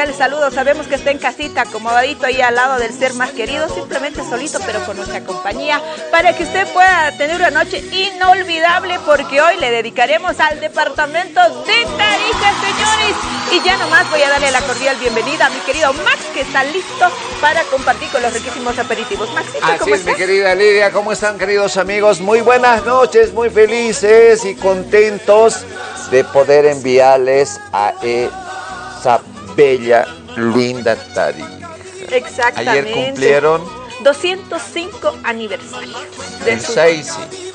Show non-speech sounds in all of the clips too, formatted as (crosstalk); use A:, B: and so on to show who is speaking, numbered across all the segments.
A: damos un cordial saludo, sabemos que está en casita, acomodadito ahí al lado del ser más querido, simplemente solito pero con nuestra compañía, para que usted pueda tener una noche inolvidable porque hoy le dedicaremos al departamento de Tarija, señores. Y ya nomás voy a darle la cordial bienvenida a mi querido Max, que está listo para compartir con los riquísimos aperitivos. Max,
B: ¿cómo Así es, mi querida Lidia, ¿cómo están queridos amigos? Muy buenas noches, muy felices y contentos de poder enviarles a esa bella, linda Tarija.
A: Exactamente.
B: Ayer cumplieron
A: 205 aniversarios.
B: De su,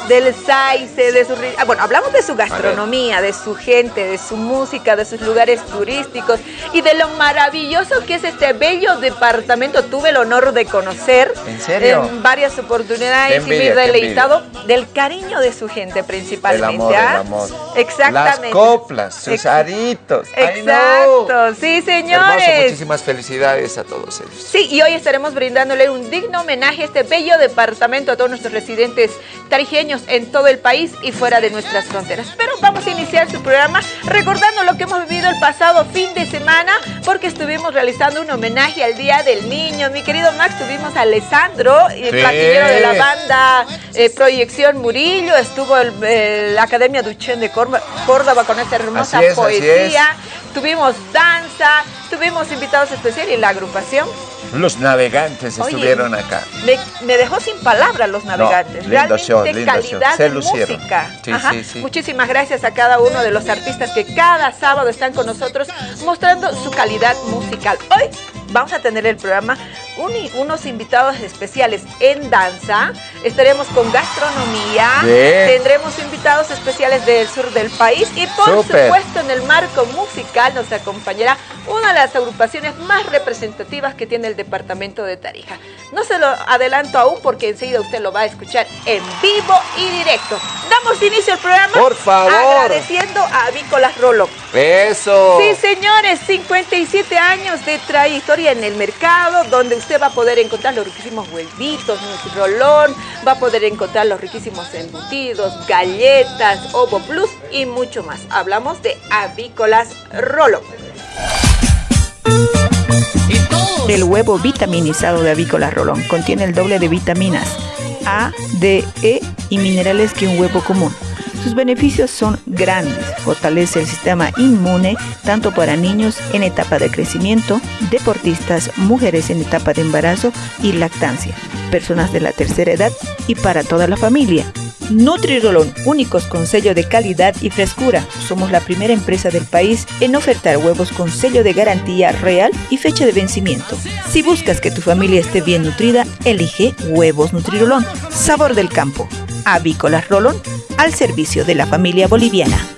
A: Del Saice, de su... Ah, bueno, hablamos de su gastronomía, de su gente, de su música, de sus lugares turísticos y de lo maravilloso que es este bello departamento. Tuve el honor de conocer
B: ¿En, serio?
A: en varias oportunidades y me he deleitado del cariño de su gente principalmente.
B: El amor, ¿ah? el amor.
A: Exactamente.
B: Las coplas, sus aritos.
A: Exacto, sí señores.
B: muchísimas felicidades a todos ellos.
A: Sí, y hoy estaremos brindándole un digno homenaje a este bello departamento, a todos nuestros residentes tarijeños en todo el país y fuera de nuestras fronteras. Pero vamos a iniciar su programa recordando lo que hemos vivido el pasado fin de semana, porque estuvimos realizando un homenaje al Día del Niño. Mi querido Max, tuvimos a Alessandro, el platillero de la banda eh, Proyección Murillo, estuvo la Academia Duchén de Córdoba con esta hermosa poesía, tuvimos danza, tuvimos invitados especiales y la agrupación
B: los navegantes estuvieron acá.
A: Me, dejó sin palabras los navegantes. Realmente calidad de música. Muchísimas gracias a cada uno de los artistas que cada sábado están con nosotros mostrando su calidad musical. Hoy vamos a tener el programa unos invitados especiales en danza, estaremos con gastronomía, tendremos invitados especiales del sur del país y por supuesto en el marco musical nos acompañará una de las agrupaciones más representativas que tiene el departamento de Tarija. No se lo adelanto aún porque enseguida usted lo va a escuchar en vivo y directo. Damos inicio al programa.
B: Por favor.
A: Agradeciendo a Avícolas Rolo.
B: Eso.
A: Sí, señores, 57 años de trayectoria en el mercado, donde usted va a poder encontrar los riquísimos huevitos, rolón, va a poder encontrar los riquísimos embutidos, galletas, ovo plus y mucho más. Hablamos de Avícolas Rolo.
C: El huevo vitaminizado de Avícolas Rolón contiene el doble de vitaminas A, D, E y minerales que un huevo común. Sus beneficios son grandes. Fortalece el sistema inmune tanto para niños en etapa de crecimiento, deportistas, mujeres en etapa de embarazo y lactancia, personas de la tercera edad y para toda la familia. Nutrirolón, únicos con sello de calidad y frescura. Somos la primera empresa del país en ofertar huevos con sello de garantía real y fecha de vencimiento. Si buscas que tu familia esté bien nutrida, elige huevos Nutrirolón. Sabor del campo. Avícolas Rolón al servicio de la familia boliviana.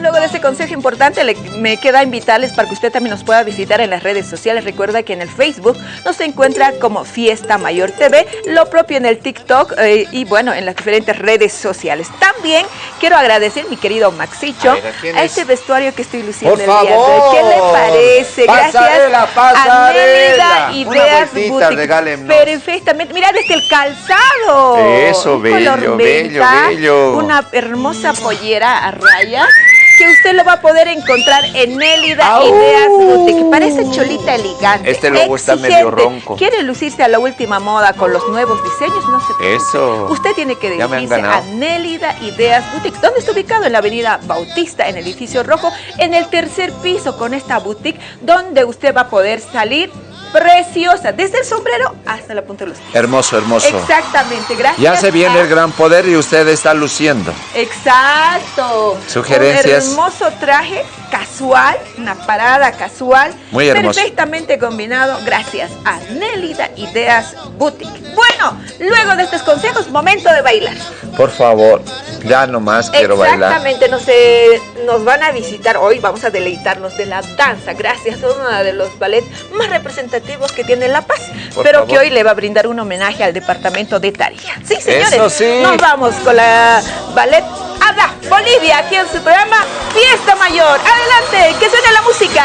A: Luego de este consejo importante me queda invitarles para que usted también nos pueda visitar en las redes sociales. Recuerda que en el Facebook nos encuentra como Fiesta Mayor TV, lo propio en el TikTok eh, y bueno, en las diferentes redes sociales. También quiero agradecer, mi querido Maxicho, a, este vestuario que estoy luciendo el día de hoy. ¿Qué le parece?
B: Pasarela, pasarela.
A: a Ideas Boutique. Perfectamente. Mira, desde el calzado.
B: Eso, bello, bello, bello.
A: Una hermosa pollera a rayas que usted lo va a poder encontrar en Elida Ideas Boutique. Parece cholita elegante.
B: Este logo está medio ronco.
A: ¿Quiere lucirse a la última moda con los nuevos diseños? No se
B: preocupe. Eso.
A: Usted tiene que dirigirse a Nélida Ideas Boutique. ¿Dónde está ubicado? En la avenida Bautista, en el edificio rojo, en el tercer piso con esta boutique, donde usted va a poder salir preciosa, desde el sombrero hasta la punta de los pies.
B: Hermoso, hermoso.
A: Exactamente, gracias.
B: Ya se viene el gran poder y usted está luciendo.
A: Exacto.
B: Sugerencias.
A: Un hermoso traje casual, una parada casual.
B: Muy hermoso.
A: Perfectamente combinado, gracias a Nélida Ideas Boutique. Bueno, luego de estos consejos, momento de bailar.
B: Por favor, ya nomás quiero bailar.
A: Exactamente, nos, eh, nos van a visitar hoy, vamos a deleitarnos de la danza, gracias a uno de los ballets más representativos que tiene La Paz, pero que hoy le va a brindar un homenaje al departamento de Tarija. Sí, señores,
B: sí.
A: nos vamos con la ballet Ada Bolivia, aquí en su programa Fiesta Mayor. Adelante, que suene la música.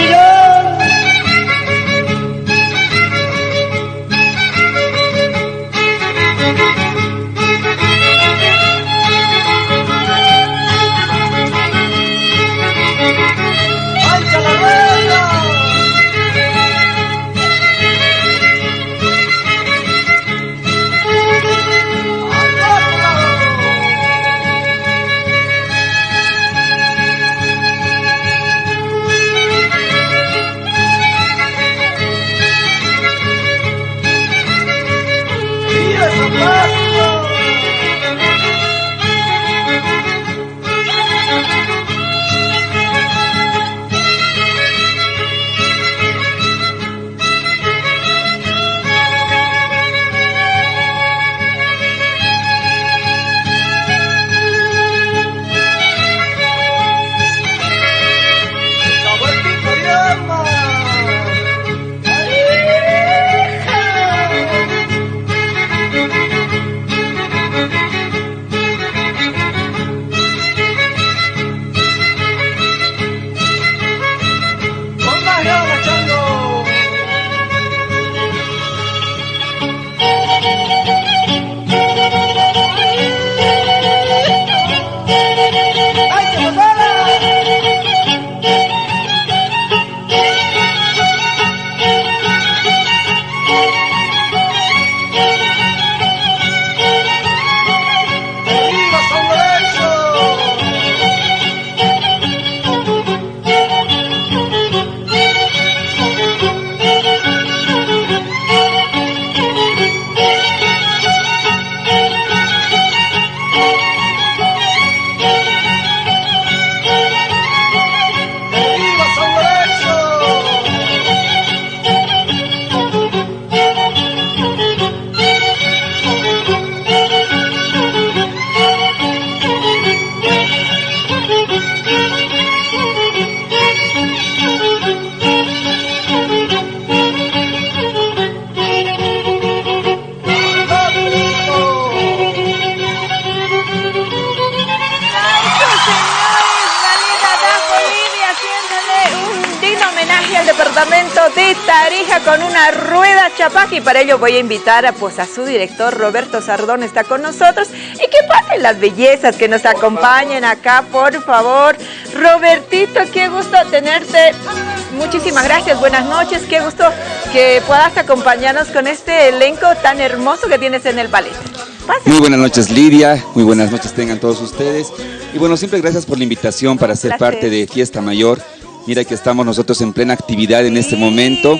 A: Ello voy a invitar a, pues, a su director Roberto Sardón, está con nosotros y que pasen las bellezas que nos acompañen acá, por favor. Robertito, qué gusto tenerte. Muchísimas gracias, buenas noches, qué gusto que puedas acompañarnos con este elenco tan hermoso que tienes en el ballet.
D: Muy buenas noches Lidia, muy buenas noches tengan todos ustedes. Y bueno, siempre gracias por la invitación para ser parte de Fiesta Mayor. Mira que estamos nosotros en plena actividad en este momento.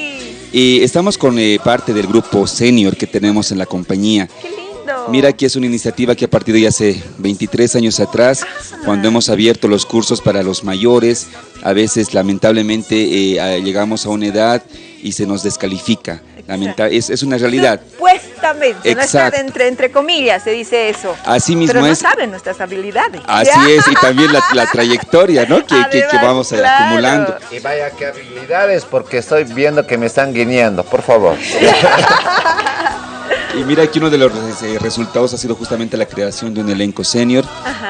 D: Y estamos con eh, parte del grupo senior que tenemos en la compañía.
A: ¡Qué lindo!
D: Mira que es una iniciativa que ha partido ya hace 23 años atrás, ah. cuando hemos abierto los cursos para los mayores. A veces, lamentablemente, eh, llegamos a una edad y se nos descalifica. Es, es, una realidad.
A: No está entre, entre comillas, se dice eso.
D: Así mismo
A: Pero
D: no
A: saben nuestras habilidades.
D: Así es, y también la, trayectoria ¿no? que, que, vamos acumulando.
B: Y vaya qué habilidades, porque estoy viendo que me están guiñando, por favor. (laughs)
D: Y mira que uno de los eh, resultados ha sido justamente la creación de un elenco senior,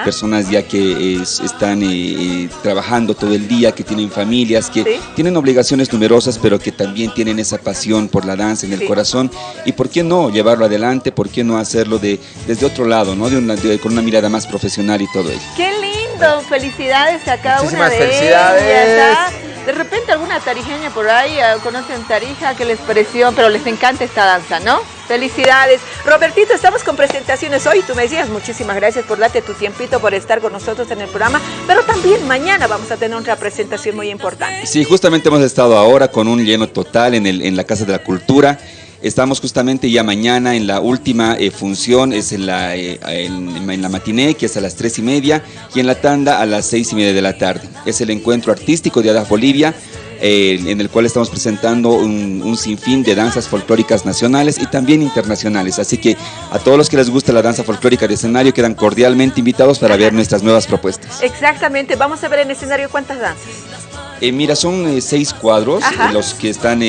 D: personas ya que están eh, eh, trabajando todo el día, que tienen familias, que tienen obligaciones numerosas, pero que también tienen esa pasión por la danza en el corazón. Y por qué no llevarlo adelante, por qué no hacerlo de, desde otro lado, ¿no? De, con una mirada más profesional y todo ello.
A: ¡Qué lindo! Felicidades a cada una de
B: felicidades.
A: De repente alguna tarijeña por ahí conocen Tarija que les pareció, pero les encanta esta danza, ¿no? Felicidades. Robertito, estamos con presentaciones hoy. Tú me decías, muchísimas gracias por darte tu tiempito, por estar con nosotros en el programa. Pero también mañana vamos a tener otra presentación muy importante.
D: Sí, justamente hemos estado ahora con un lleno total en, el, en la Casa de la Cultura. Estamos justamente ya mañana en la última eh, función, es en la, eh, en, la matiné, que es a las tres y media, y en la tanda a las seis y media de la tarde. Es el encuentro artístico de ADAF Bolivia, eh, en el cual estamos presentando un, sinfín de danzas folclóricas nacionales y también internacionales. Así que a todos los que les gusta la danza folclórica de escenario quedan cordialmente invitados para ver nuestras nuevas propuestas.
A: Exactamente, vamos a ver en escenario cuántas danzas.
D: Eh, mira, son eh, seis cuadros los que están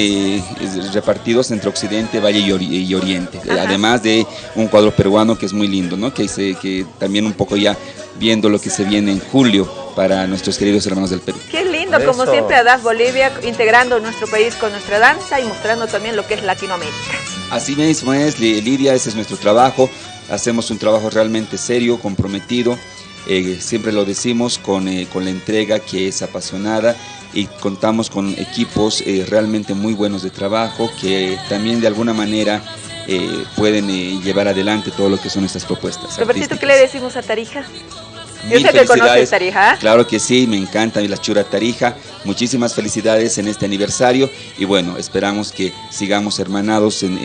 D: repartidos entre Occidente, Valle y, Oriente. además de un cuadro peruano que es muy lindo, ¿no? Que, que también un poco ya viendo lo que se viene en julio para nuestros queridos hermanos del Perú.
A: Qué lindo, como siempre, ADAF Bolivia, integrando nuestro país con nuestra danza y mostrando también lo que es Latinoamérica.
D: Así mismo es, Lidia, ese es nuestro trabajo. Hacemos un trabajo realmente serio, comprometido. Eh, siempre lo decimos con, eh, con, la entrega que es apasionada y contamos con equipos eh, realmente muy buenos de trabajo que también de alguna manera pueden llevar adelante todo lo que son estas propuestas.
A: Robertito, ¿qué le decimos a Tarija?
D: Yo sé que conoces Tarija. Claro que sí, me encanta la chura Tarija. Muchísimas felicidades en este aniversario y bueno, esperamos que sigamos hermanados en,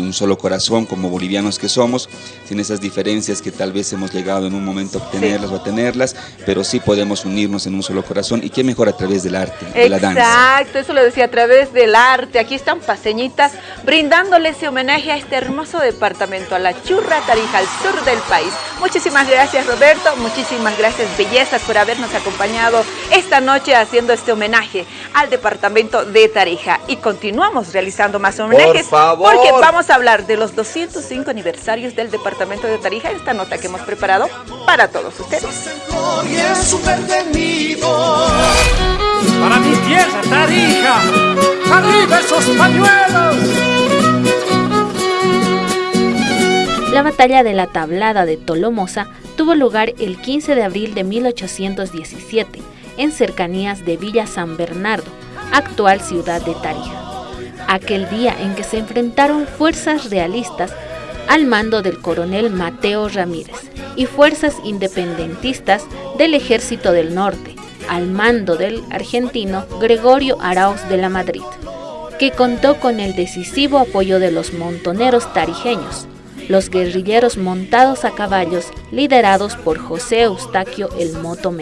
D: un solo corazón como bolivianos que somos, sin esas diferencias que tal vez hemos llegado en un momento a obtenerlas o a tenerlas, pero sí podemos unirnos en un solo corazón y qué mejor a través del arte, de la danza.
A: Exacto, eso lo decía a través del arte. Aquí están paseñitas brindándole ese homenaje a este hermoso departamento, a la churra Tarija, al sur del país. Muchísimas gracias Roberto, muchísimas gracias bellezas por habernos acompañado esta noche haciendo este homenaje al departamento de Tarija. Y continuamos realizando más homenajes porque vamos a hablar de los 205 aniversarios del departamento de Tarija, esta nota que hemos preparado para todos ustedes.
E: Para mi tierra, Tarija, arriba esos pañuelos.
F: La batalla de la tablada de Tolomosa tuvo lugar el 15 de abril de 1817 en cercanías de Villa San Bernardo, actual ciudad de Tarija. Aquel día en que se enfrentaron fuerzas realistas al mando del coronel Mateo Ramírez y fuerzas independentistas del Ejército del Norte, al mando del argentino Gregorio Arauz de la Madrid, que contó con el decisivo apoyo de los montoneros tarijeños, los guerrilleros montados a caballos liderados por José Eustaquio el Moto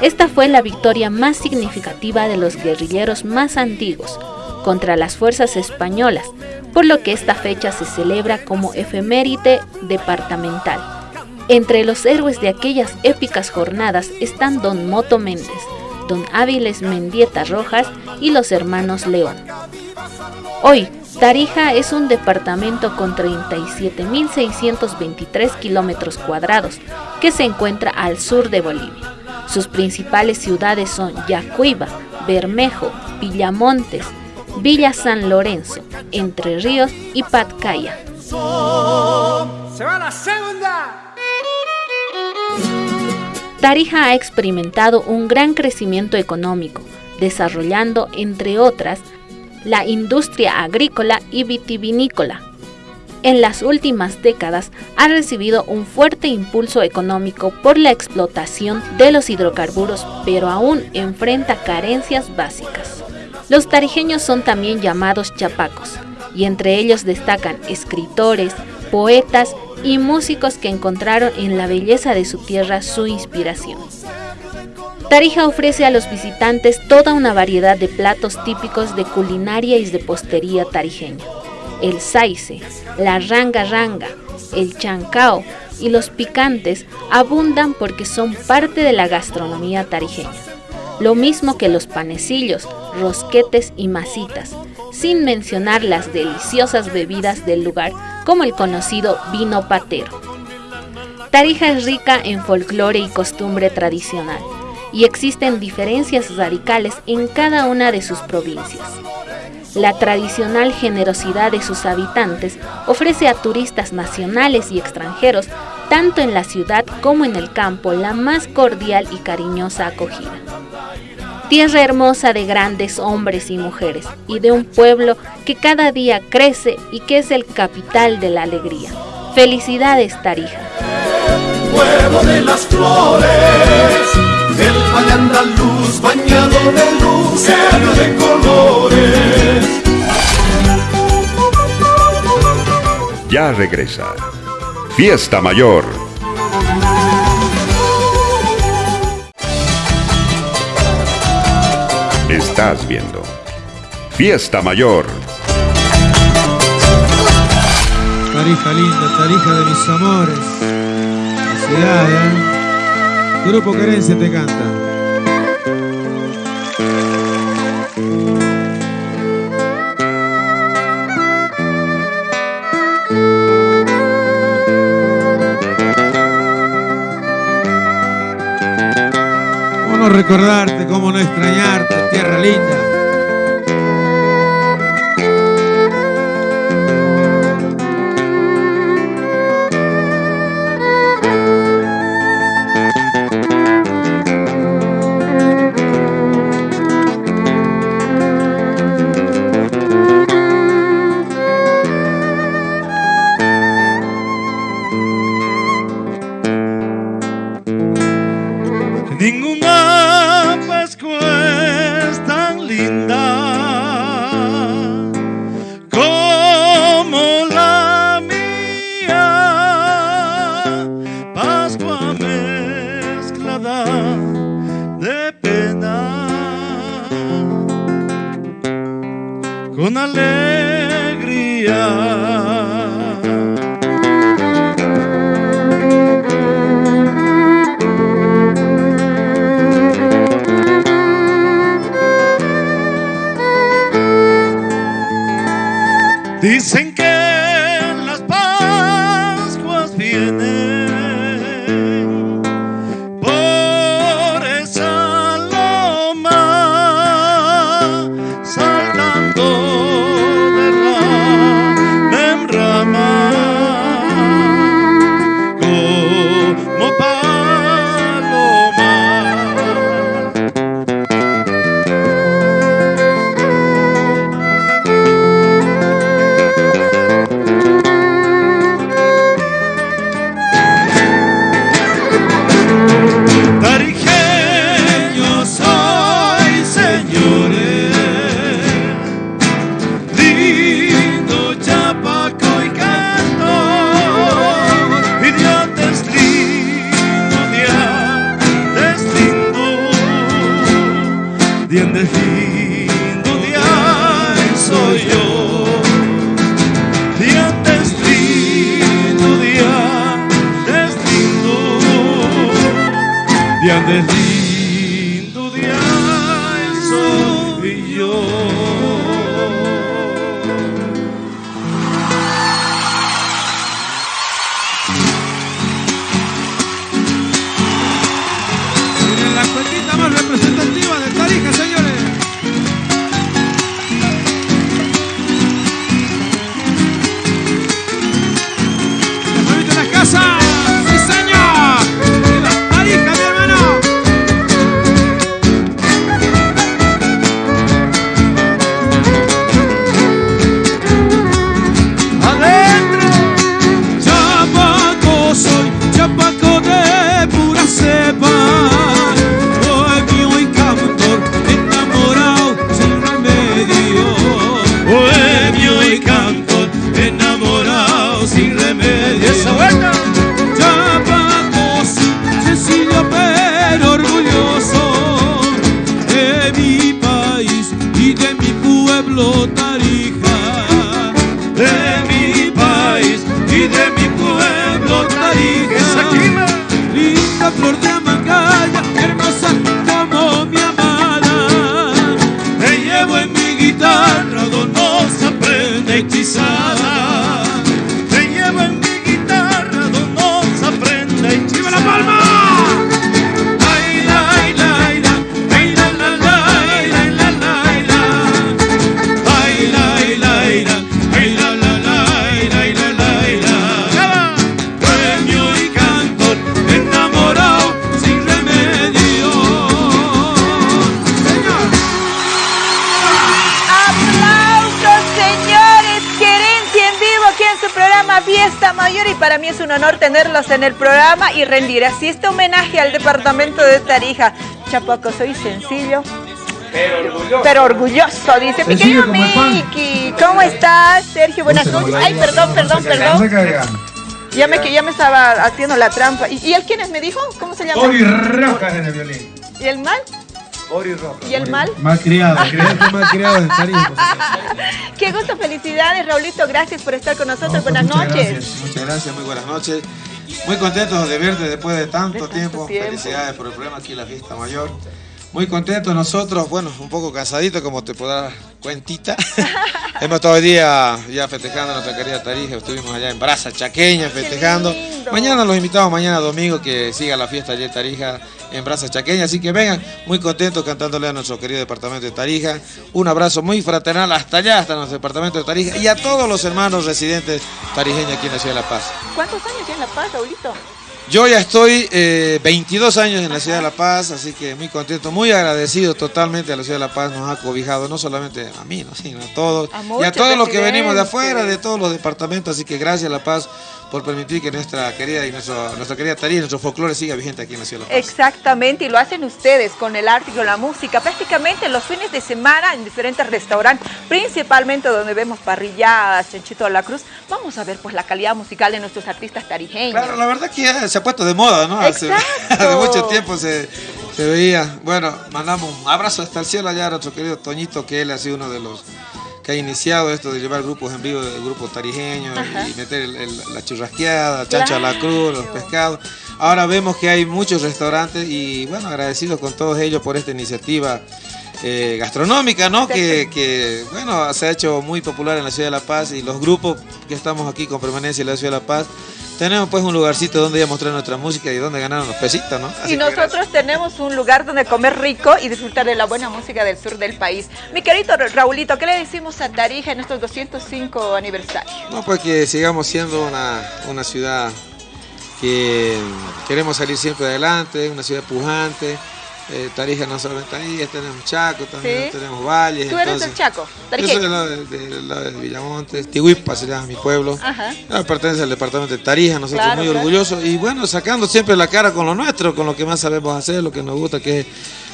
F: Esta fue la victoria más significativa de los guerrilleros más antiguos contra las fuerzas españolas, por lo que esta fecha se celebra como efeméride departamental. Entre los héroes de aquellas épicas jornadas están don Moto Méndez, don Áviles Mendieta Rojas y los hermanos León. Hoy, Tarija es un departamento con 37.623 kilómetros cuadrados que se encuentra al sur de Bolivia. Sus principales ciudades son Yacuiba, Bermejo, Villamontes, Villa San Lorenzo, Entre Ríos y Patcaya. Tarija ha experimentado un gran crecimiento económico, desarrollando, entre otras, la industria agrícola y vitivinícola. En las últimas décadas ha recibido un fuerte impulso económico por la explotación de los hidrocarburos, pero aún enfrenta carencias básicas. Los tarijeños son también llamados chapacos, y entre ellos destacan escritores, poetas y músicos que encontraron en la belleza de su tierra su inspiración. Tarija ofrece a los visitantes toda una variedad de platos típicos de culinaria y de postería tarijeña. El saice, la ranga ranga, el chancao y los picantes abundan porque son parte de la gastronomía tarijeña. Lo mismo que los panecillos, rosquetes y masitas, sin mencionar las deliciosas bebidas del lugar como el conocido vino patero. Tarija es rica en folclore y costumbre tradicional y existen diferencias radicales en cada una de sus provincias. La tradicional generosidad de sus habitantes ofrece a turistas nacionales y extranjeros, tanto en la ciudad como en el campo, la más cordial y cariñosa acogida. Tierra hermosa de grandes hombres y mujeres y de un pueblo que cada día crece y que es el capital de la alegría. Felicidades, Tarija.
E: de las flores del Valle Andaluz Somos bañados de luz, de colores.
G: Ya regresa. Fiesta Mayor. Estás viendo. Fiesta Mayor.
H: Tarija linda, tarija de mis amores. Felicidad, ¿eh? Grupo Querencia te canta. recordarte, cómo no extrañarte, tierra linda.
A: い。Rendir así este homenaje al departamento de Tarija. Chapaco, soy sencillo. Pero orgulloso. Pero orgulloso, dice mi querido Miki. ¿Cómo estás, Sergio? Buenas noches. Ay, perdón, perdón, perdón. Ya me, ya me estaba haciendo la trampa. ¿Y, él quién es? ¿Me dijo? ¿Cómo se llama?
I: Ori Rojas en el violín.
A: ¿Y el mal?
I: Ori Rojas.
A: ¿Y el mal?
I: Mal criado, (laughs) mal criado Tarija.
A: Qué gusto, felicidades, Raulito. Gracias por estar con nosotros. buenas noches.
I: muchas gracias, muy buenas noches. Muy contentos de verte después de tanto, tiempo. Felicidades por el programa aquí, la fiesta mayor. Muy contentos nosotros, bueno, un poco cansaditos como te podrás cuentita. (laughs) Hemos todo el día ya festejando nuestra querida Tarija, estuvimos allá en Brasa Chaqueña festejando. Mañana los invitamos, mañana domingo, que siga la fiesta allí en Tarija en Brasa Chaqueña, así que vengan muy contentos cantándole a nuestro querido departamento de Tarija. Un abrazo muy fraternal hasta allá, hasta nuestro departamento de Tarija y a todos los hermanos residentes tarijeños aquí en la Ciudad de La Paz.
A: ¿Cuántos años tiene La Paz, Raulito?
I: Yo ya estoy 22 eh, años en la ciudad de La Paz, así que muy contento, muy agradecido totalmente a la ciudad de La Paz, nos ha cobijado no solamente a mí, sino a todos y a todos los que venimos de afuera, de todos los departamentos, así que gracias a La Paz por permitir que nuestra querida y nuestra querida Tarija, nuestro folclore siga vigente aquí en la ciudad de La
A: Paz. Exactamente, y lo hacen ustedes con el arte y con la música, prácticamente los fines de semana en diferentes restaurantes, principalmente donde vemos parrilladas, chanchito a la cruz, vamos a ver pues la calidad musical de nuestros artistas tarijeños.
I: Claro, la verdad que ya se ha puesto de moda, ¿no? Hace, (laughs) mucho tiempo se, veía. Bueno, mandamos un abrazo hasta el cielo allá a nuestro querido Toñito, que él ha sido uno de los que ha iniciado esto de llevar grupos en vivo del grupo tarijeño y meter la churrasqueada, chancho a la cruz, los pescados. Ahora vemos que hay muchos restaurantes y bueno, agradecidos con todos ellos por esta iniciativa eh, gastronómica, ¿no? Que, que, bueno, se ha hecho muy popular en la ciudad de La Paz y los grupos que estamos aquí con permanencia en la ciudad de La Paz tenemos pues un lugarcito donde ir a mostrar nuestra música y donde ganar unos pesitos, ¿no?
A: y nosotros tenemos un lugar donde comer rico y disfrutar de la buena música del sur del país. Mi querido Raulito, ¿qué le decimos a Tarija en estos 205 aniversarios?
I: No, pues que sigamos siendo una, una ciudad que queremos salir siempre adelante, una ciudad pujante, eh, Tarija no solamente ahí, tenemos Chaco, también tenemos Valles.
A: ¿Tú eres del Chaco?
I: Yo soy del lado de, Villamonte, Tihuipa se llama mi pueblo. Ajá. pertenece al departamento de Tarija, nosotros muy orgullosos. Y bueno, sacando siempre la cara con lo nuestro, con lo que más sabemos hacer, lo que nos gusta, que es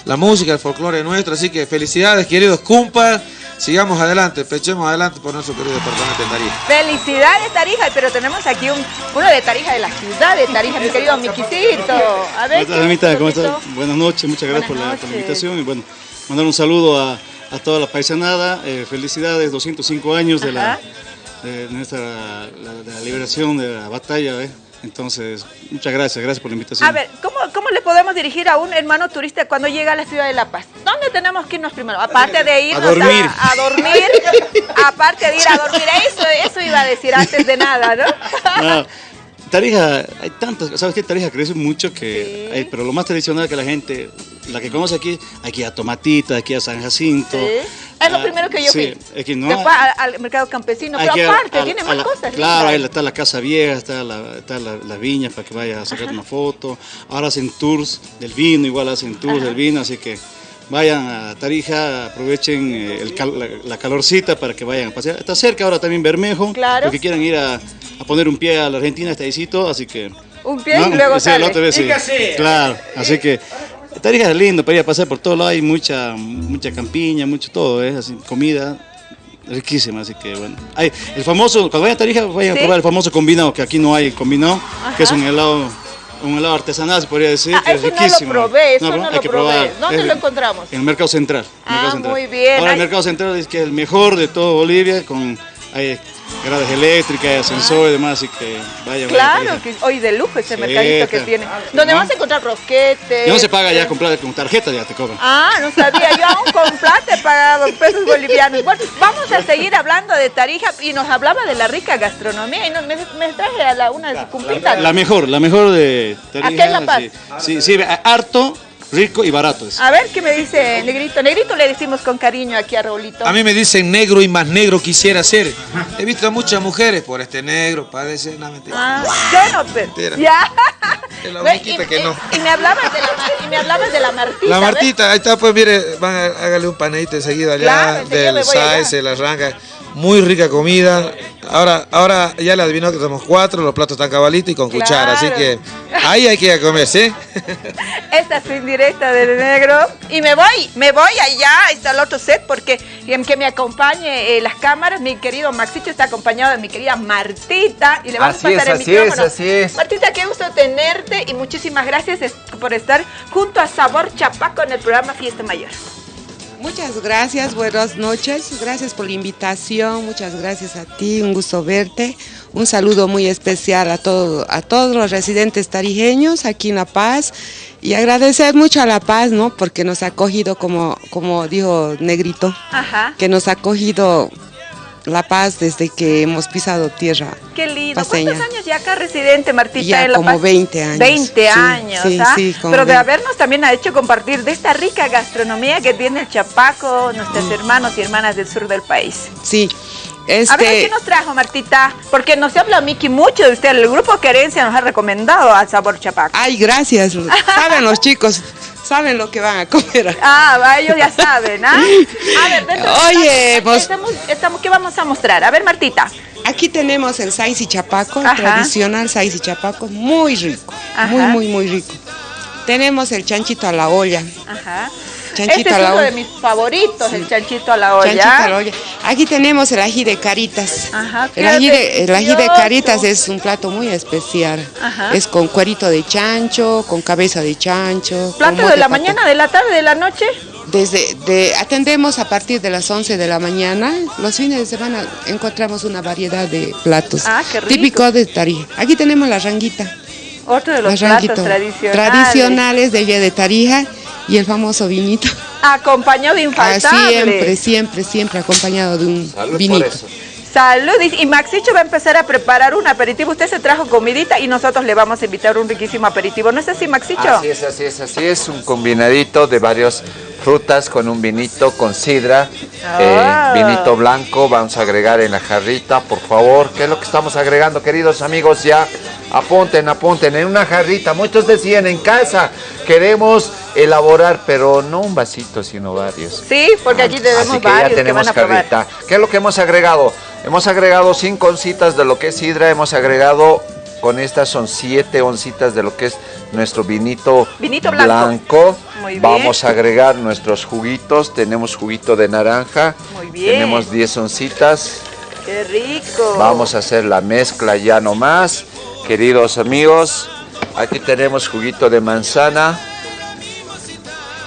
I: la música, el folclore nuestro. Así que felicidades, queridos cumpas sigamos adelante, pechemos adelante por nuestro querido departamento de Tarija.
A: Felicidades Tarija, pero tenemos aquí un, uno de Tarija de la ciudad de Tarija, mi querido Miquisito. A ver,
J: ¿Cómo estás, Buenas noches, muchas gracias por la, invitación y bueno, mandar un saludo a, toda la paisanada, eh, felicidades, 205 años de la, de nuestra la, liberación de la batalla. ¿eh? Entonces, muchas gracias, gracias por la invitación.
A: A ver, ¿cómo, ¿cómo le podemos dirigir a un hermano turista cuando llega a la ciudad de La Paz? ¿Dónde tenemos que irnos primero? Aparte de ir
J: a dormir,
A: a, dormir (laughs) aparte de ir a dormir, eso, eso iba a decir antes de nada, ¿no?
J: no Tarija, hay tantas, ¿sabes qué? Tarija crece mucho que, hay, pero lo más tradicional que la gente, la que conoce aquí, aquí a Tomatita, aquí a San Jacinto,
A: es lo primero que yo
J: sí,
A: fui. no, Después al, mercado campesino, pero aparte, tiene más cosas.
J: Claro, ahí está la casa vieja, está la, está la, viña para que vaya a sacar una foto. Ahora hacen tours del vino, igual hacen tours del vino, así que vayan a Tarija, aprovechen eh, la, calorcita para que vayan a pasear. Está cerca ahora también Bermejo, claro. porque quieran ir a, a, poner un pie a la Argentina, está ahí, así que...
A: Un pie y luego sí, sale.
J: Vez, sí. Claro, así que Tarija es lindo para ir a pasar por todo lado, hay mucha, mucha campiña, mucho todo, ¿eh? así, comida riquísima, así que bueno. Hay el famoso, cuando vayan a Tarija, vayan a probar el famoso combinado, que aquí no hay combinado, que es un helado un helado artesanal, se podría decir,
A: ah, que es riquísimo. No lo probé, eso no, hay lo que probé. Probar. ¿Dónde lo encontramos?
J: En el Mercado Central.
A: ah, muy bien.
J: Ahora el Mercado Central es que es el mejor de todo Bolivia, con hay gradas eléctricas, ascensor y demás, así que vaya,
A: Claro, que hoy de lujo ese mercadito que tiene. Donde vas a encontrar rosquetes.
J: Ya no se paga ya comprar con tarjeta, ya te cobran.
A: Ah, no sabía, yo aún con plata he pagado pesos bolivianos. Bueno, vamos a seguir hablando de Tarija y nos hablaba de la rica gastronomía y me, traje a la, una cumpita.
J: La, mejor, la mejor de Tarija. ¿A qué es La Paz? Sí, sí, sí harto rico y barato.
A: A ver, ¿qué me dice Negrito? Negrito le decimos con cariño aquí a Raulito.
I: A mí me dicen negro y más negro quisiera ser. He visto a muchas mujeres por este negro, padece, no, mentira.
A: Ah, yo no, pero, ya.
I: Es la que no.
A: Y me hablabas de la, y me hablabas de la Martita.
I: La Martita, ahí está, pues mire, van a, hágale un panadito enseguida allá, del Saiz, la ranga. Muy rica comida, Ahora, ahora ya le adivinó que somos cuatro, los platos están cabalitos y con cuchara, así que ahí hay que ir a comer, ¿sí? (laughs)
A: Esta es indirecta del negro. Y me voy, me voy allá, está el otro set, porque que me acompañe eh, las cámaras, mi querido Maxito está acompañado de mi querida Martita. Y le vamos a pasar el así micrófono. Es, así es. Martita, qué gusto tenerte y muchísimas gracias por estar junto a Sabor Chapaco en el programa Fiesta Mayor.
K: Muchas gracias, buenas noches, gracias por la invitación, muchas gracias a ti, un gusto verte, un saludo muy especial a, todo, a todos los residentes tarijeños aquí en La Paz. Y agradecer mucho a La Paz, ¿no? Porque nos ha acogido, como, como dijo Negrito, que nos ha acogido la Paz desde que hemos pisado tierra.
A: Qué lindo. ¿Cuántos años ya acá residente, Martita,
K: ya
A: en La
K: como 20 años.
A: 20 años, sí, ¿ah? sí, Pero de habernos también ha hecho compartir de esta rica gastronomía que tiene el Chapaco, nuestros mm. hermanos y hermanas del sur del país.
K: Sí.
A: Este... A ver, ¿qué nos trajo, Martita? Porque nos habla Miki mucho de usted. El grupo Querencia nos ha recomendado al sabor Chapaco.
K: Ay, gracias. Saben los (laughs) chicos saben lo que van a comer. (laughs)
A: Ah, ellos ya saben, ¿ah? (laughs) A ver,
K: Oye, pues...
A: Estamos, ¿qué vamos a mostrar? A ver, Martita.
K: Aquí tenemos el saiz y chapaco, el tradicional saiz y chapaco, muy rico, muy, muy, muy rico. Tenemos el chanchito a la olla.
A: Ajá. Chanchito este es uno de mis favoritos, el chanchito a la olla. Chanchito a la olla.
K: Aquí tenemos el ají de caritas. Ajá, el, ají de, el ají de caritas es un plato muy especial. Ajá. Es con cuerito de chancho, con cabeza de chancho.
A: ¿Plato de la mañana, de la tarde, de la noche?
K: Desde de, atendemos a partir de las 11 de la mañana. Los fines de semana encontramos una variedad de platos ah, qué rico. típicos de Tarija. Aquí tenemos la ranguita.
A: Otro de los platos tradicionales.
K: Tradicionales de de Tarija y el famoso vinito. (laughs)
A: Acompañado de infaltable.
K: Ah, siempre, siempre, siempre acompañado de un vinito.
A: Salud. Y Maxicho va a empezar a preparar un aperitivo. Usted se trajo comidita y nosotros le vamos a invitar un riquísimo aperitivo. ¿No es así, Maxicho?
B: Así es, así es, así es. Un combinadito de varias frutas con un vinito, con sidra, eh, ah. vinito blanco. Vamos a agregar en la jarrita, por favor. ¿Qué es lo que estamos agregando, queridos amigos? Ya apunten, apunten. En una jarrita. Muchos decían en casa, queremos elaborar, pero no un vasito, sino varios.
A: Sí, porque aquí tenemos Así que varios ya tenemos jarrita.
B: ¿Qué es lo que hemos agregado? Hemos agregado cinco oncitas de lo que es sidra, hemos agregado, con estas son siete oncitas de lo que es nuestro vinito, blanco. Vamos a agregar nuestros juguitos, tenemos juguito de naranja, Muy bien. tenemos 10 oncitas.
A: ¡Qué rico!
B: Vamos a hacer la mezcla ya nomás, queridos amigos. Aquí tenemos juguito de manzana.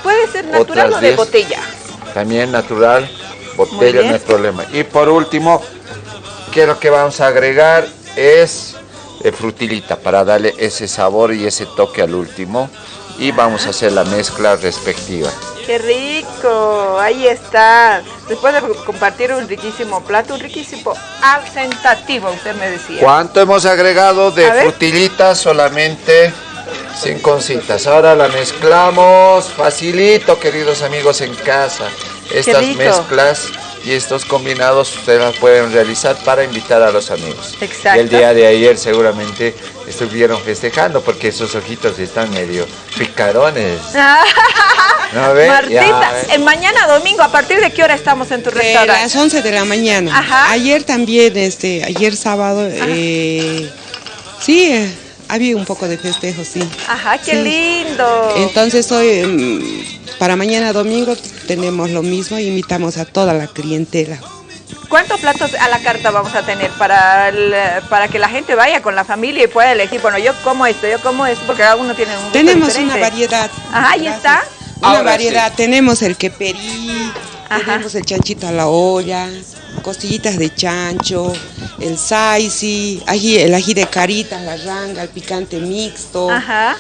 A: Puede ser natural o de botella.
B: También natural, botella no hay problema. Y por último, quiero que vamos a agregar es frutilita para darle ese sabor y ese toque al último. Y vamos a hacer la mezcla respectiva.
A: ¡Qué rico! Ahí está. Después de compartir un riquísimo plato, un riquísimo asentativo, usted me decía.
B: ¿Cuánto hemos agregado de frutilita? Solamente cinco oncitas. Ahora la mezclamos facilito, queridos amigos en casa. Estas mezclas y estos combinados ustedes las pueden realizar para invitar a los amigos.
A: Exacto.
B: Y el día de ayer seguramente estuvieron festejando porque esos ojitos están medio picarones. (laughs)
A: ¿No Martita, en mañana domingo, ¿a partir de qué hora estamos en tu restaurante?
K: A las 11 de la mañana. Ajá. Ayer también, este, ayer sábado, eh, sí, eh, había un poco de festejo, sí.
A: Ajá, qué lindo.
K: Entonces hoy, em, para mañana domingo, tenemos lo mismo y invitamos a toda la clientela.
A: ¿Cuántos platos a la carta vamos a tener para, para que la gente vaya con la familia y pueda elegir? Bueno, yo como esto, yo como esto, porque cada uno tiene un gusto
K: Tenemos una variedad.
A: Ajá, ahí está.
K: Una variedad. Tenemos el queperí, tenemos el chanchito a la olla, costillitas de chancho, el saisi, ají, el ají de caritas, la ranga, el picante mixto. Ajá.